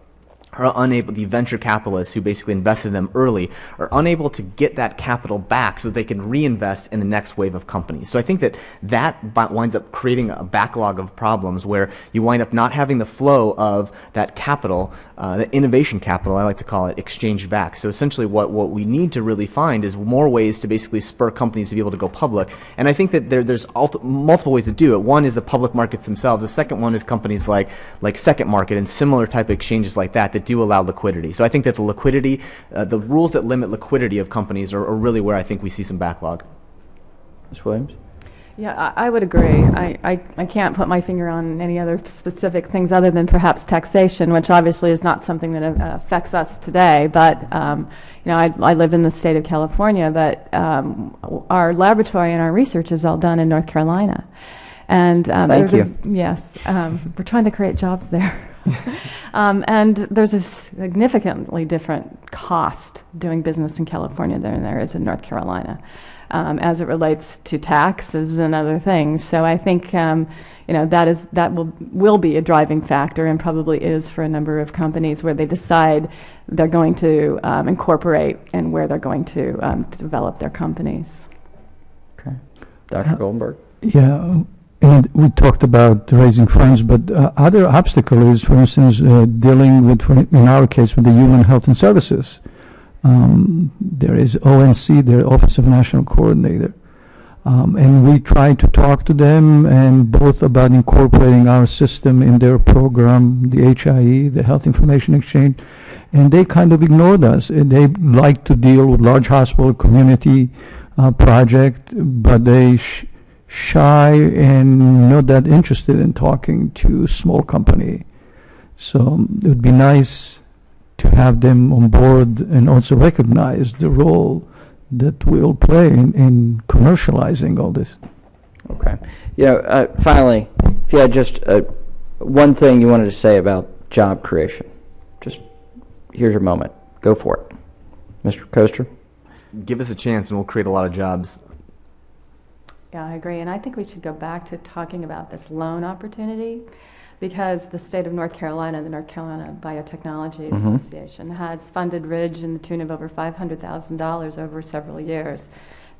are unable, the venture capitalists who basically invested in them early, are unable to get that capital back so they can reinvest in the next wave of companies. So I think that that winds up creating a backlog of problems where you wind up not having the flow of that capital, uh, the innovation capital, I like to call it, exchanged back. So essentially what, what we need to really find is more ways to basically spur companies to be able to go public. And I think that there, there's multiple ways to do it. One is the public markets themselves. The second one is companies like, like Second Market and similar type of exchanges like that that do allow liquidity. So I think that the liquidity, uh, the rules that limit liquidity of companies are, are really where I think we see some backlog. Ms. Williams? Yeah, I, I would agree. I, I, I can't put my finger on any other specific things other than perhaps taxation, which obviously is not something that uh, affects us today. But, um, you know, I, I live in the state of California, but um, our laboratory and our research is all done in North Carolina. And um, Thank there's a- yes, um, we're trying to create jobs there. um, and there's a significantly different cost doing business in California than there is in North Carolina, um, as it relates to taxes and other things. So I think um, you know that is that will will be a driving factor, and probably is for a number of companies where they decide they're going to um, incorporate and where they're going to um, develop their companies. Okay. Dr. Goldenberg? Yeah, and we talked about raising funds, but uh, other obstacle is, for instance, uh, dealing with, in our case, with the Human Health and Services. Um, there is ONC, the Office of National Coordinator. Um, and we try to talk to them and both about incorporating our system in their program, the HIE, the Health Information Exchange, and they kind of ignored us. And they like to deal with large hospital community uh, project, but they shy and not that interested in talking to small company. So um, it would be nice to have them on board and also recognize the role that we'll play in, in commercializing all this. Okay. You know, uh, finally, if you had just uh, one thing you wanted to say about job creation, just here's your moment. Go for it. Mr. Koester? Give us a chance and we'll create a lot of jobs. Yeah, I agree. And I think we should go back to talking about this loan opportunity because the state of North Carolina, the North Carolina Biotechnology mm-hmm. Association, has funded Ridge in the tune of over $500,000 over several years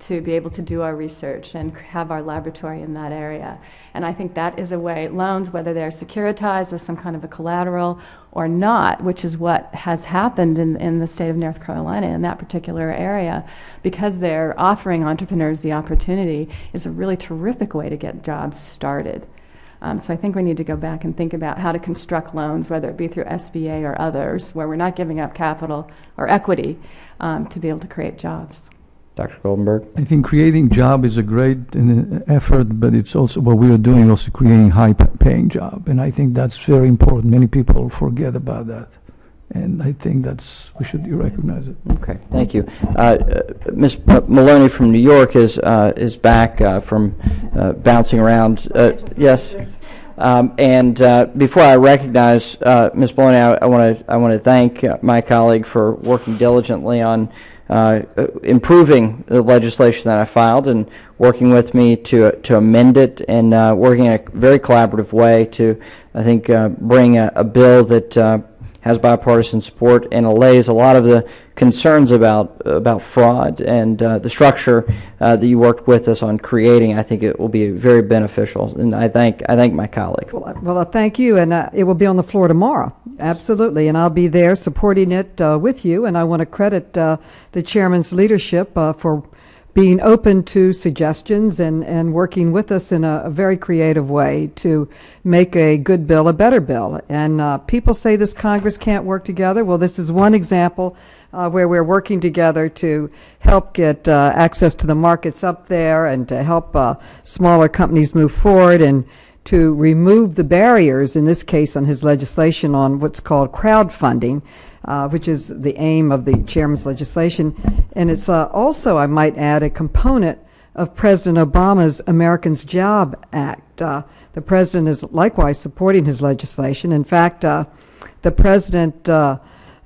to be able to do our research and have our laboratory in that area. And I think that is a way, loans, whether they're securitized with some kind of a collateral or not, which is what has happened in, in the state of North Carolina in that particular area, because they're offering entrepreneurs the opportunity, is a really terrific way to get jobs started. Um, so I think we need to go back and think about how to construct loans, whether it be through SBA or others, where we're not giving up capital or equity um, to be able to create jobs. Dr. Goldenberg? I think creating job is a great uh, effort, but it's also what we are doing, also creating high-paying job, and I think that's very important. Many people forget about that, and I think that's we should recognize it. Okay, thank you. Uh, uh, Ms. Maloney from New York is, uh, is back uh, from uh, bouncing around. Uh, Yes? Um, And uh, before I recognize uh, Ms. Maloney, I want to, I want to thank uh, my colleague for working diligently on uh, improving the legislation that I filed and working with me to, to amend it and uh, working in a very collaborative way to, I think, uh, bring a, a bill that uh, has bipartisan support and allays a lot of the concerns about about fraud and uh, the structure uh, that you worked with us on creating. I think it will be very beneficial, and I thank I thank my colleague. Well, I- Well, I thank you, and uh, it will be on the floor tomorrow, absolutely, and I'll be there supporting it uh, with you, and I want to credit uh, the chairman's leadership uh, for being open to suggestions and, and working with us in a, a very creative way to make a good bill a better bill. And uh, people say this Congress can't work together. Well, this is one example uh, where we're working together to help get uh, access to the markets up there and to help uh, smaller companies move forward and to remove the barriers, in this case on his legislation on what's called crowdfunding, uh, which is the aim of the chairman's legislation. And it's uh, also, I might add, a component of President Obama's Americans Job Act. Uh, the president is likewise supporting his legislation. In fact, uh, the president uh,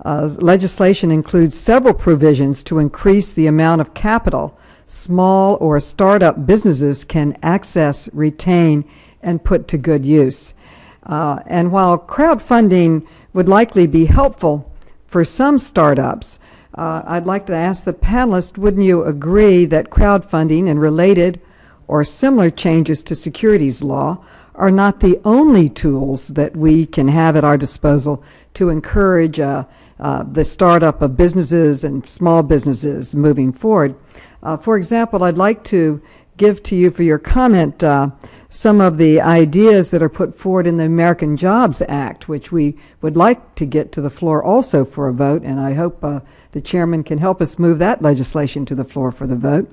uh, legislation includes several provisions to increase the amount of capital small or startup businesses can access, retain, and put to good use. Uh, and while crowdfunding would likely be helpful for some startups, uh, I'd like to ask the panelists, wouldn't you agree that crowdfunding and related or similar changes to securities law are not the only tools that we can have at our disposal to encourage uh, uh, the startup of businesses and small businesses moving forward? Uh, for example, I'd like to give to you for your comment uh, some of the ideas that are put forward in the American Jobs Act, which we would like to get to the floor also for a vote, and I hope uh, the chairman can help us move that legislation to the floor for the vote.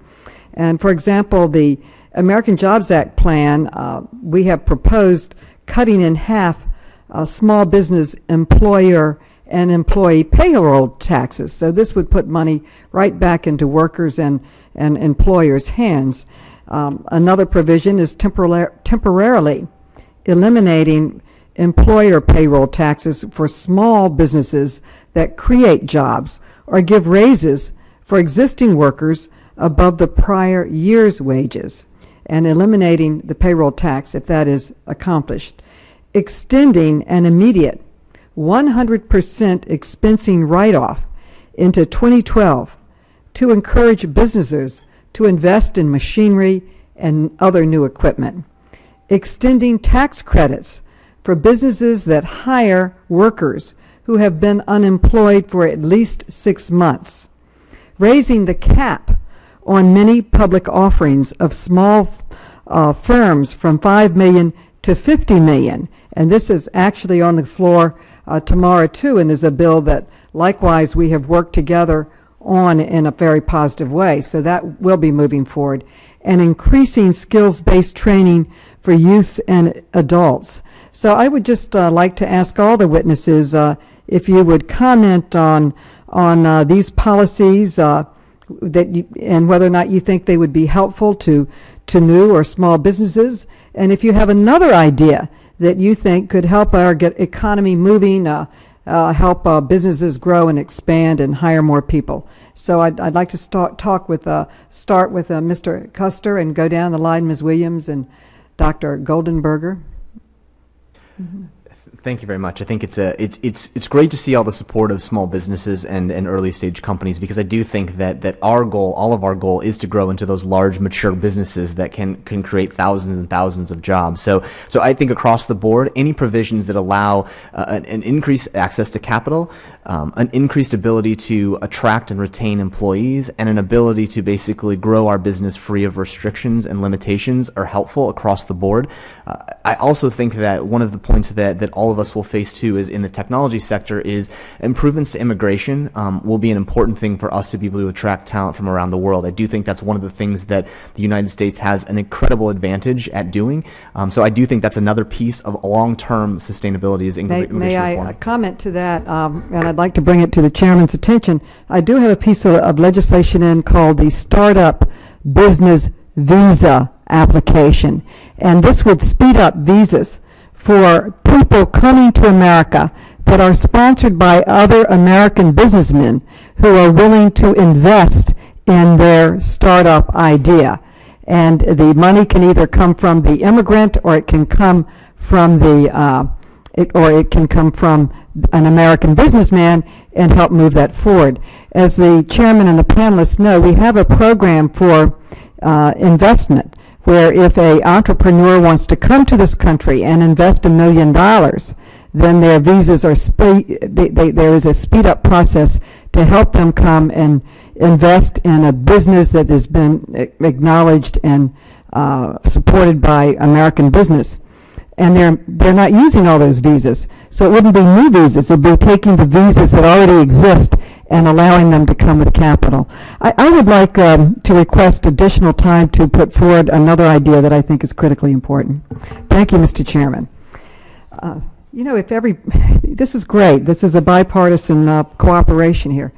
And for example, the American Jobs Act plan, uh, we have proposed cutting in half uh, small business employer and employee payroll taxes. So this would put money right back into workers and, and employers' hands. Um, another provision is temporar- temporarily eliminating employer payroll taxes for small businesses that create jobs or give raises for existing workers above the prior year's wages and eliminating the payroll tax if that is accomplished. Extending an immediate 100% expensing write-off into 2012 to encourage businesses to invest in machinery and other new equipment. Extending tax credits for businesses that hire workers who have been unemployed for at least six months. Raising the cap on many public offerings of small uh, firms from 5 million to 50 million. And this is actually on the floor uh, tomorrow too, and is a bill that likewise we have worked together on in a very positive way. So that will be moving forward. And increasing skills-based training for youths and adults. So I would just uh, like to ask all the witnesses uh, if you would comment on on uh, these policies uh, that you, and whether or not you think they would be helpful to to new or small businesses, and if you have another idea that you think could help our get economy moving, uh, help uh, businesses grow and expand and hire more people. So I'd, I'd like to start talk with uh, start with uh, Mr. Koester and go down the line, Ms. Williams and Dr. Goldenberger. Thank you very much. I think it's a it's it's it's great to see all the support of small businesses and, and early stage companies because I do think that that our goal, all of our goal, is to grow into those large mature businesses that can can create thousands and thousands of jobs. So so I think across the board, any provisions that allow uh, an, an increased access to capital, um, an increased ability to attract and retain employees, and an ability to basically grow our business free of restrictions and limitations are helpful across the board. Uh, I also think that one of the points that that all of us will face too is in the technology sector is improvements to immigration um, will be an important thing for us to be able to attract talent from around the world. I do think that's one of the things that the United States has an incredible advantage at doing. Um, so I do think that's another piece of long-term sustainability is May, immigration may I reform. uh, comment to that, um, and I'd like to bring it to the chairman's attention. I do have a piece of, of legislation in called the Startup Business Visa Application, and this would speed up visas for people coming to America that are sponsored by other American businessmen who are willing to invest in their startup idea. And the money can either come from the immigrant or it can come from the, uh, it, or it can come from an American businessman and help move that forward. As the chairman and the panelists know, we have a program for uh, investment where if an entrepreneur wants to come to this country and invest a million dollars, then their visas are there is a speed up process to help them come and invest in a business that has been acknowledged and uh, supported by American business. And they're, they're not using all those visas. So it wouldn't be new visas, it'd be taking the visas that already exist and allowing them to come with capital. I, I would like um, to request additional time to put forward another idea that I think is critically important. Thank you, Mr. Chairman. Uh, You know, if every, this is great, this is a bipartisan uh, cooperation here.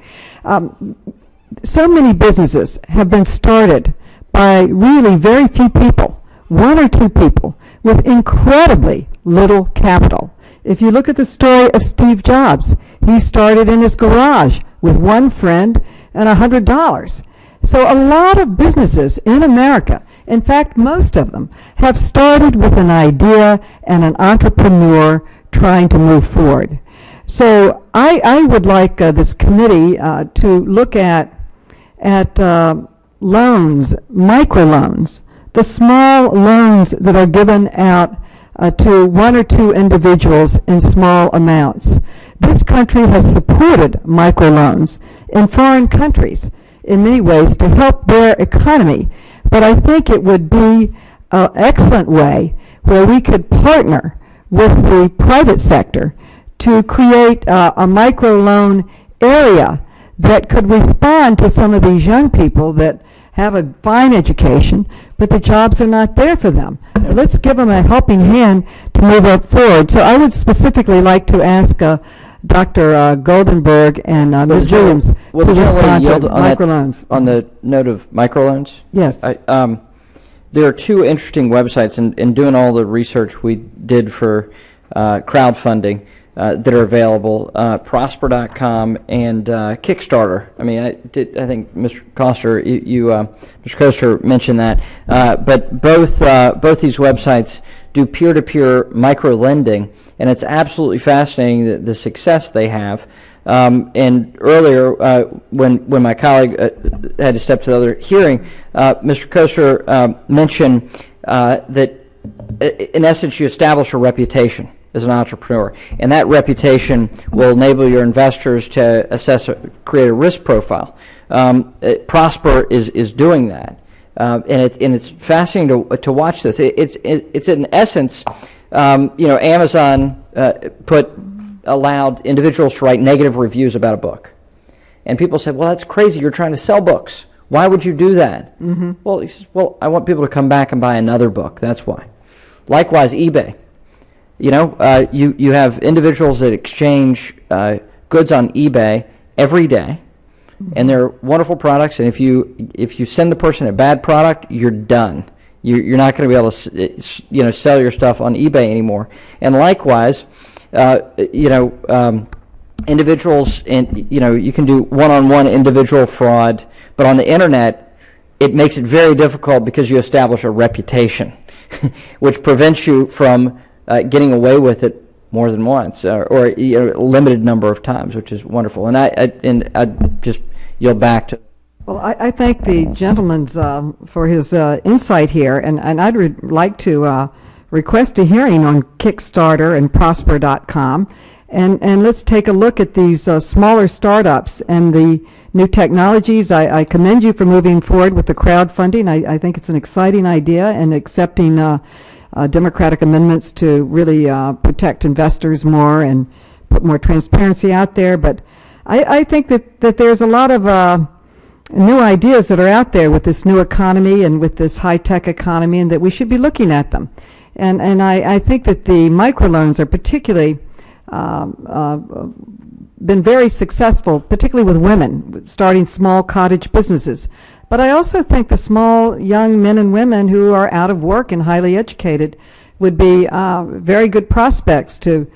Um, So many businesses have been started by really very few people, one or two people, with incredibly little capital. If you look at the story of Steve Jobs, he started in his garage with one friend and a hundred dollars. So a lot of businesses in America, in fact, most of them, have started with an idea and an entrepreneur trying to move forward. So I, I would like uh, this committee uh, to look at, at uh, loans, microloans, the small loans that are given out uh, to one or two individuals in small amounts. This country has supported microloans in foreign countries in many ways to help their economy, but I think it would be an excellent way where we could partner with the private sector to create uh, a microloan area that could respond to some of these young people that have a fine education, but the jobs are not there for them. Let's give them a helping hand to move up forward. So I would specifically like to ask uh, Dr. uh, Goldenberg and uh, Ms. Williams to Will the gentlelady respond to yield on that- microloans. On the note of microloans? Yes. I, um, there are two interesting websites, and in doing all the research we did for uh, crowdfunding uh, that are available, uh, Prosper.com and uh, Kickstarter. I mean, I did. I think Mr. Koester, you, you uh, Mr. Koester mentioned that, uh, but both both these websites do peer-to-peer micro lending, and it's absolutely fascinating the, the success they have. Um, and earlier, uh, when when my colleague uh, had to step to the other hearing, uh, Mr. Koester mentioned that in essence you establish a reputation as an entrepreneur, and that reputation will enable your investors to assess, a, create a risk profile. Um, uh, Prosper is is doing that, uh, and it and it's fascinating to to watch this. It, it's it, it's in essence, um, you know, Amazon uh, put allowed individuals to write negative reviews about a book. And people said, well, that's crazy. You're trying to sell books. Why would you do that? Mm-hmm. Well, he says, well, I want people to come back and buy another book. That's why. Likewise, eBay. You know, uh, you, you have individuals that exchange uh, goods on eBay every day, and they're wonderful products. And if you if you send the person a bad product, you're done. You, you're not going to be able to s- you know sell your stuff on eBay anymore. And likewise, uh, you know, um, individuals and you know you can do one-on-one individual fraud, but on the internet, it makes it very difficult because you establish a reputation, which prevents you from uh, getting away with it more than once or, or you know, a limited number of times, which is wonderful. And I, I and I just yield back to. Well, I, I thank the gentleman's um, for his uh, insight here, and, and I'd like to uh, request a hearing on Kickstarter and Prosper.com, and and let's take a look at these uh, smaller startups and the new technologies. I, I commend you for moving forward with the crowdfunding. I, I think it's an exciting idea and accepting uh, uh, democratic amendments to really uh, protect investors more and put more transparency out there. But I, I think that, that there's a lot of uh, new ideas that are out there with this new economy and with this high-tech economy and that we should be looking at them. And, and I, I think that the microloans are particularly um, uh, been very successful, particularly with women, starting small cottage businesses. But I also think the small young men and women who are out of work and highly educated would be uh, very good prospects to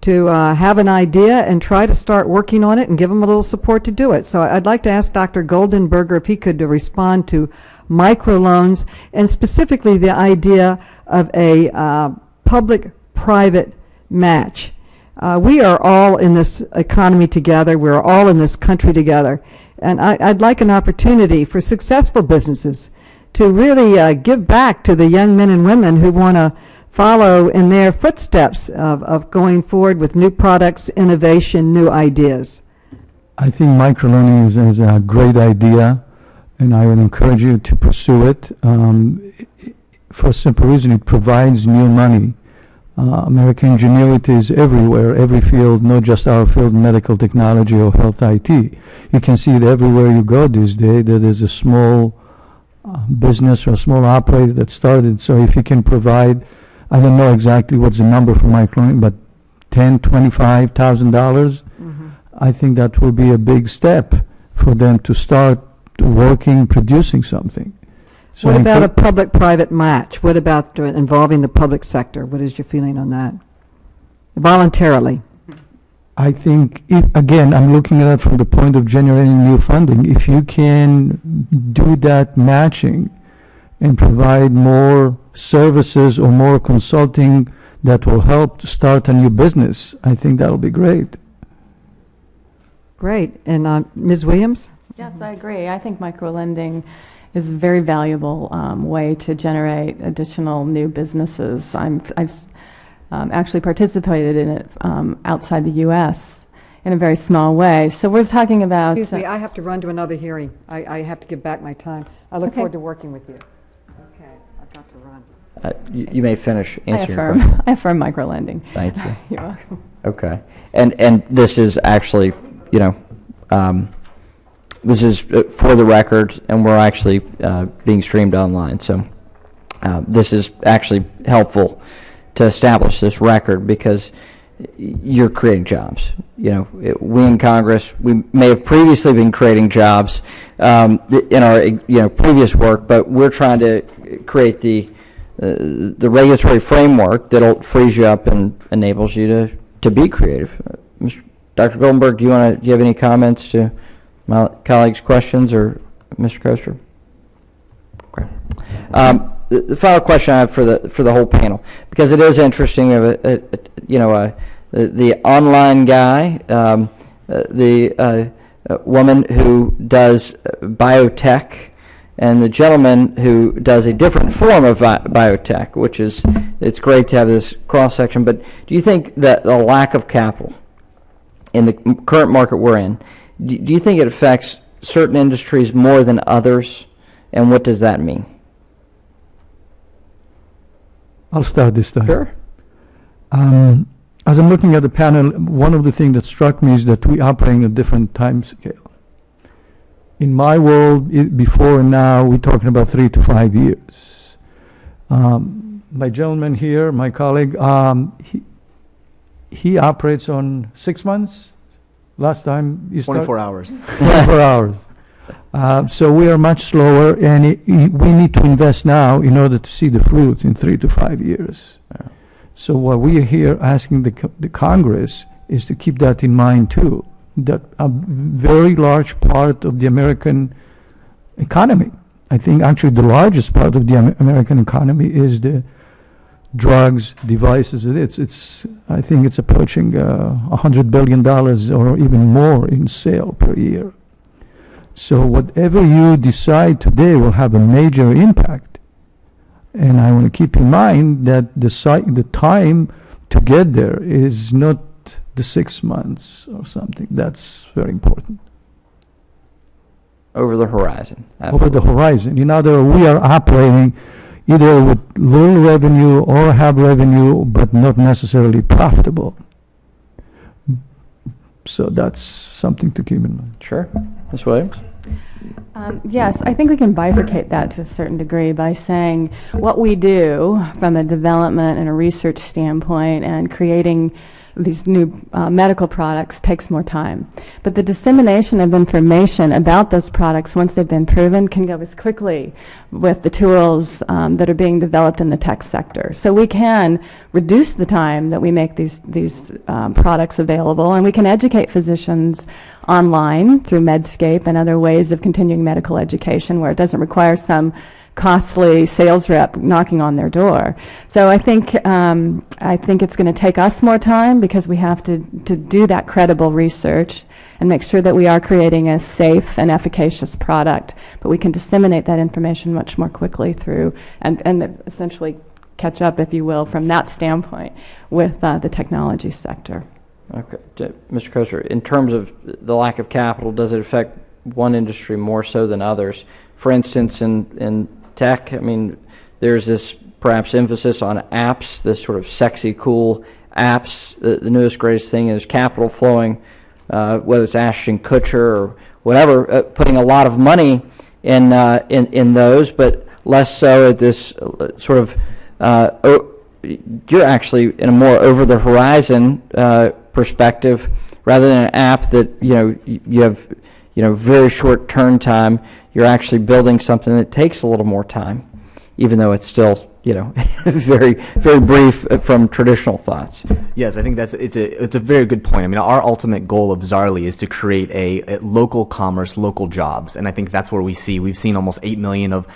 to uh, have an idea and try to start working on it and give them a little support to do it. So I'd like to ask Dr. Goldenberger if he could respond to microloans and specifically the idea of a uh, public-private match. Uh, we are all in this economy together. We're all in this country together. And I, I'd like an opportunity for successful businesses to really uh, give back to the young men and women who want to follow in their footsteps of, of going forward with new products, innovation, new ideas. I think microlending is, is a great idea, and I would encourage you to pursue it. Um, for a simple reason, it provides new money. Uh, American ingenuity is everywhere, every field, not just our field, medical technology or health IT. You can see it everywhere you go these days. That there's a small uh, business or a small operator that started. So if you can provide, I don't know exactly what's the number for microlending, but ten, twenty-five thousand dollars. I think that will be a big step for them to start working, producing something. So What about a public-private match? What about involving the public sector? What is your feeling on that? Voluntarily. I think, if, again, I'm looking at it from the point of generating new funding. If you can do that matching and provide more services or more consulting that will help to start a new business, I think that'll be great. Great. And uh, Ms. Williams? Yes, I agree. I think microlending is a very valuable um, way to generate additional new businesses. I'm, I've um, actually participated in it um, outside the U.S. in a very small way. So we're talking about. Excuse me, uh, I have to run to another hearing. I, I have to give back my time. I look Okay. forward to working with you. Okay, I've got to run. Uh, You you may finish I answering your affirm, question. I affirm microlending. Thank you. You're welcome. Okay. And, and this is actually, you know, um, this is uh, for the record, and we're actually uh, being streamed online. So uh, this is actually helpful to establish this record because you're creating jobs. You know, it- we in Congress, we may have previously been creating jobs um, in our, you know, previous work, but we're trying to create the, uh, the regulatory framework that'll frees you up and enables you to, to be creative. Uh. Dr. Goldenberg, do you want to, do you have any comments to my colleagues' questions, or Mr. Koester? Okay. Um, The the final question I have for the, for the whole panel, because it is interesting, have a- a- a- you know, a- the the online guy, um, uh, the uh, uh, woman who does uh, biotech, and the gentleman who does a different form of bi- biotech, which is, it's great to have this cross-section, but do you think that the lack of capital in the current market we're in, do do you think it affects certain industries more than others, and what does that mean? I'll start this time. Sure. Um, as I'm looking at the panel, one of the things that struck me is that we operate in a different time scale. In my world, i before and now, we're talking about three to five years. Um, my gentleman here, my colleague, um, he, he operates on six months. Last time you started. 24 hours. 24 hours. Uh, So we are much slower, and i- i- we need to invest now in order to see the fruit in three to five years. So what we are here asking the the Congress is to keep that in mind, too, that a very large part of the American economy, I think actually the largest part of the Am- American economy is the drugs, devices. It's, it's, I think it's approaching uh, $100 billion or even more in sale per year. So whatever you decide today will have a major impact. And I want to keep in mind that the the time to get there is not the six months or something. That's very important. Over the horizon. Over the horizon. In other words, we are operating either with little revenue or have revenue, but not necessarily profitable. So that's something to keep in mind. Sure. Ms. Williams? Um, Yes, I think we can bifurcate that to a certain degree by saying what we do from a development and a research standpoint and creating these new uh, medical products takes more time. But the dissemination of information about those products, once they've been proven, can go as quickly with the tools um, that are being developed in the tech sector. So we can reduce the time that we make these, these um, products available, and we can educate physicians online through Medscape and other ways of continuing medical education where it doesn't require some costly sales rep knocking on their door. So I think, um, I think it's going to take us more time because we have to, to do that credible research and make sure that we are creating a safe and efficacious product. But we can disseminate that information much more quickly through, and, and essentially catch up, if you will, from that standpoint with uh, the technology sector. Okay, Mr. Koester, in terms of the lack of capital, does it affect one industry more so than others? For instance, in, in tech, I mean, there's this perhaps emphasis on apps, this sort of sexy, cool apps. The, the newest, greatest thing is capital flowing, uh, whether it's Ashton Kutcher or whatever, uh, putting a lot of money in, uh, in, in those, but less so at this uh, sort of, uh, you're actually in a more over the horizon uh, perspective rather than an app that you know you have you know very short turn time you're actually building something that takes a little more time even though it's still you know very very brief from traditional thoughts Yes, I think that's it's a it's a very good point. I mean, our ultimate goal of Zaarly is to create a, a local commerce, local jobs, and I think that's where we see we've seen almost eight million of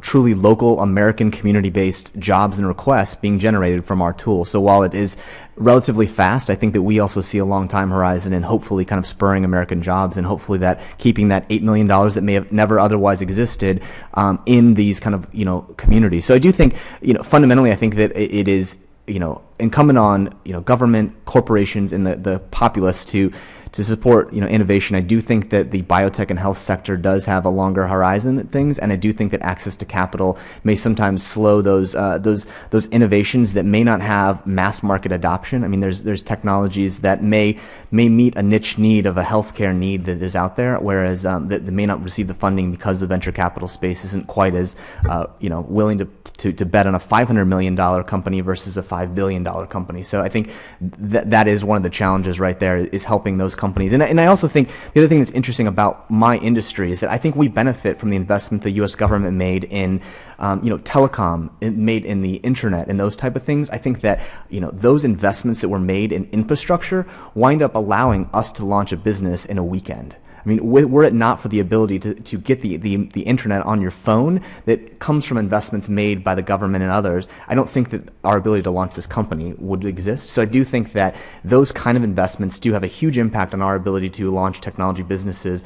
truly local American community-based jobs and requests being generated from our tool. So while it is relatively fast, I think that we also see a long time horizon and hopefully kind of spurring American jobs and hopefully that keeping that eight million dollars that may have never otherwise existed um, in these kind of you know communities. So I do think you know fundamentally I think that it, it is you know incumbent on you know government corporations and the, the populace to to support you know innovation. I do think that the biotech and health sector does have a longer horizon at things, and I do think that access to capital may sometimes slow those uh, those those innovations that may not have mass market adoption. I mean, there's there's technologies that may may meet a niche need of a healthcare need that is out there, whereas um, that, may not receive the funding because the venture capital space isn't quite as uh, you know willing to, to to bet on a 500 million dollar company versus a five billion dollar company. So I think that that is one of the challenges right there is helping those companies. And I, and I also think the other thing that's interesting about my industry is that I think we benefit from the investment the U.S. government made in um, you know telecom, made in the internet, and those type of things. I think that you know those investments that were made in infrastructure wind up allowing us to launch a business in a weekend. I mean, were it not for the ability to, to get the, the, the internet on your phone that comes from investments made by the government and others, I don't think that our ability to launch this company would exist. So I do think that those kind of investments do have a huge impact on our ability to launch technology businesses.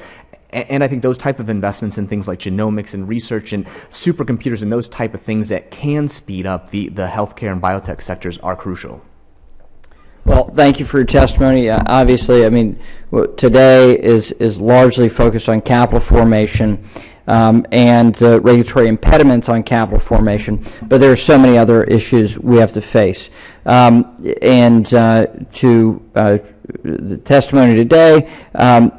And I think those type of investments in things like genomics and research and supercomputers and those type of things that can speed up the, the healthcare and biotech sectors are crucial. Well, thank you for your testimony. Uh, Obviously, I mean, today is, is largely focused on capital formation um, and the regulatory impediments on capital formation, but there are so many other issues we have to face. Um, And uh, to uh, the testimony today, um,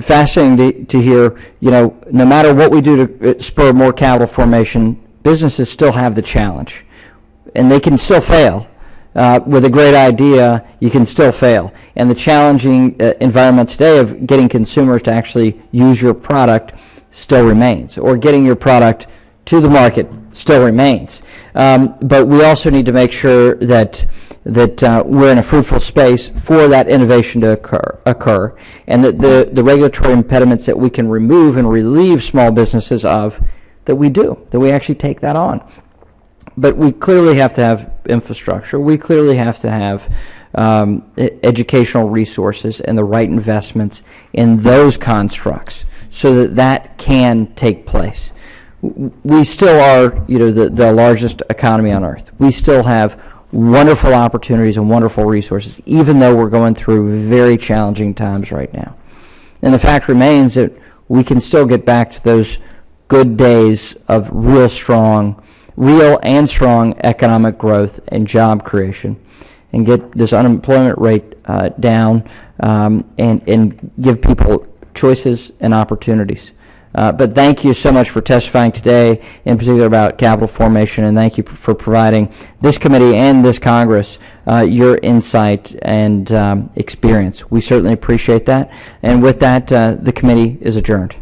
fascinating to, to hear, you know, no matter what we do to uh, spur more capital formation, businesses still have the challenge and they can still fail. Uh, with a great idea, you can still fail. And the challenging uh, environment today of getting consumers to actually use your product still remains, or getting your product to the market still remains. Um, but we also need to make sure that that uh, we're in a fruitful space for that innovation to occur, occur, and that the, the regulatory impediments that we can remove and relieve small businesses of, that we do, that we actually take that on but we clearly have to have infrastructure. We clearly have to have um, educational resources and the right investments in those constructs so that that can take place. We still are, you know, the, the largest economy on earth. We still have wonderful opportunities and wonderful resources, even though we're going through very challenging times right now. And the fact remains that we can still get back to those good days of real strong, real and strong economic growth and job creation and get this unemployment rate uh, down um, and, and give people choices and opportunities. Uh, but thank you so much for testifying today, in particular about capital formation, and thank you for providing this committee and this Congress uh, your insight and um, experience. We certainly appreciate that. And with that, uh, the committee is adjourned.